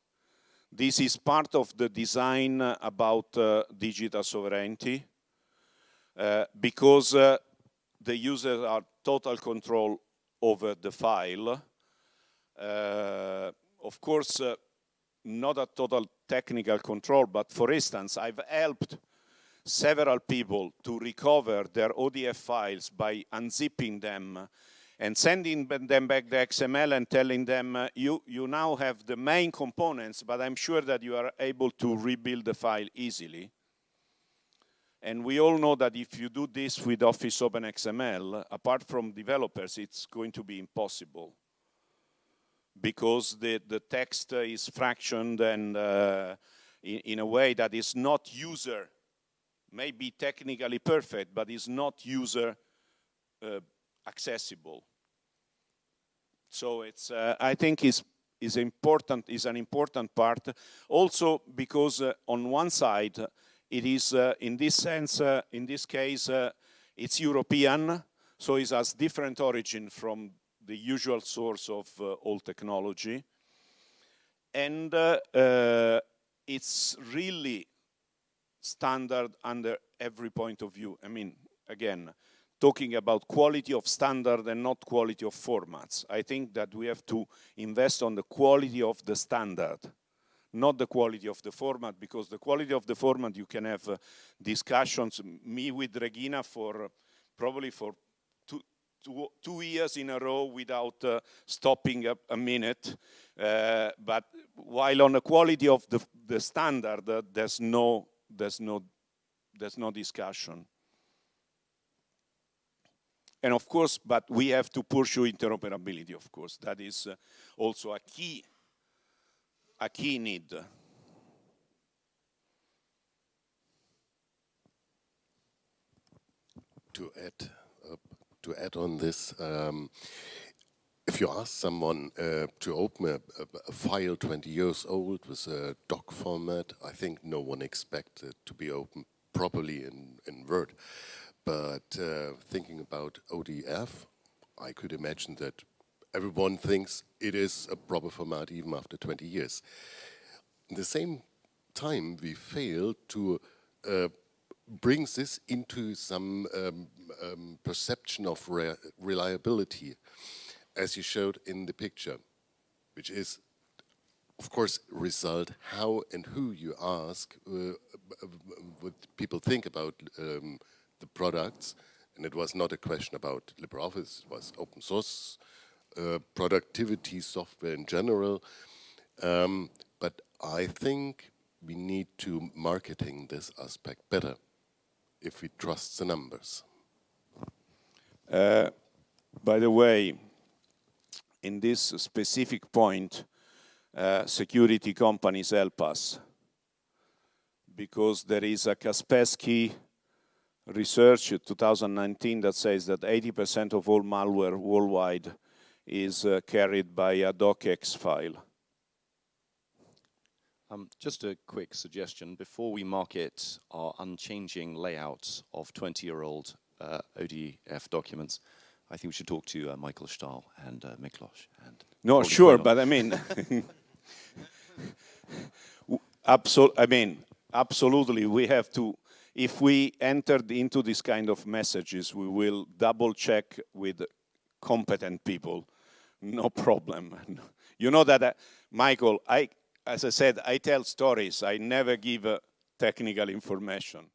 This is part of the design about digital sovereignty because the users are total control over the file. Uh, of course, uh, not a total technical control, but for instance, I've helped several people to recover their ODF files by unzipping them and sending them back the XML and telling them, uh, you, you now have the main components, but I'm sure that you are able to rebuild the file easily. And we all know that if you do this with Office OpenXML, apart from developers, it's going to be impossible because the, the text uh, is fractioned and uh, in, in a way that is not user, maybe technically perfect, but is not user uh, accessible. So it's, uh, I think is is important is an important part. Also because uh, on one side it is uh, in this sense in this case it's European, so it has different origin from the usual source of uh, all technology, and uh, uh, it's really standard under every point of view. I mean, again, talking about quality of standard and not quality of formats. I think that we have to invest on the quality of the standard, not the quality of the format, because the quality of the format you can have uh, discussions, me with Regina for uh, probably for two, two, years in a row without uh, stopping a, a minute. Uh, but while on the quality of the, the standard, uh, there's no, there's no, there's no discussion. And of course, but we have to pursue interoperability, of course. That is uh, also a key, a key need. to add to add on this, um, if you ask someone uh, to open a, a, file 20 years old with a doc format, I think no one expects it to be opened properly in, in Word. But uh, thinking about ODF, I could imagine that everyone thinks it is a proper format even after 20 years. At the same time, we fail to uh, brings this into some um, um, perception of re reliability, as you showed in the picture, which is, of course, result how and who you ask uh, what people think about um, the products, and it was not a question about LibreOffice, it was open source, uh, productivity software in general. Um, but I think we need to marketing this aspect better if we trust the numbers. Uh, by the way, in this specific point, uh, security companies help us because there is a Kaspersky research 2019 that says that 80% of all malware worldwide is uh, carried by a docx file. Um, just a quick suggestion. Before we market our unchanging layout of 20-year-old uh, ODF documents, I think we should talk to uh, Michael Stahl and uh, Miklos. And no, sure, but I mean, absol I mean, absolutely, we have to, if we entered into this kind of messages, we will double check with competent people, no problem. you know that, uh, Michael, I, as I said, I tell stories. I never give uh, technical information.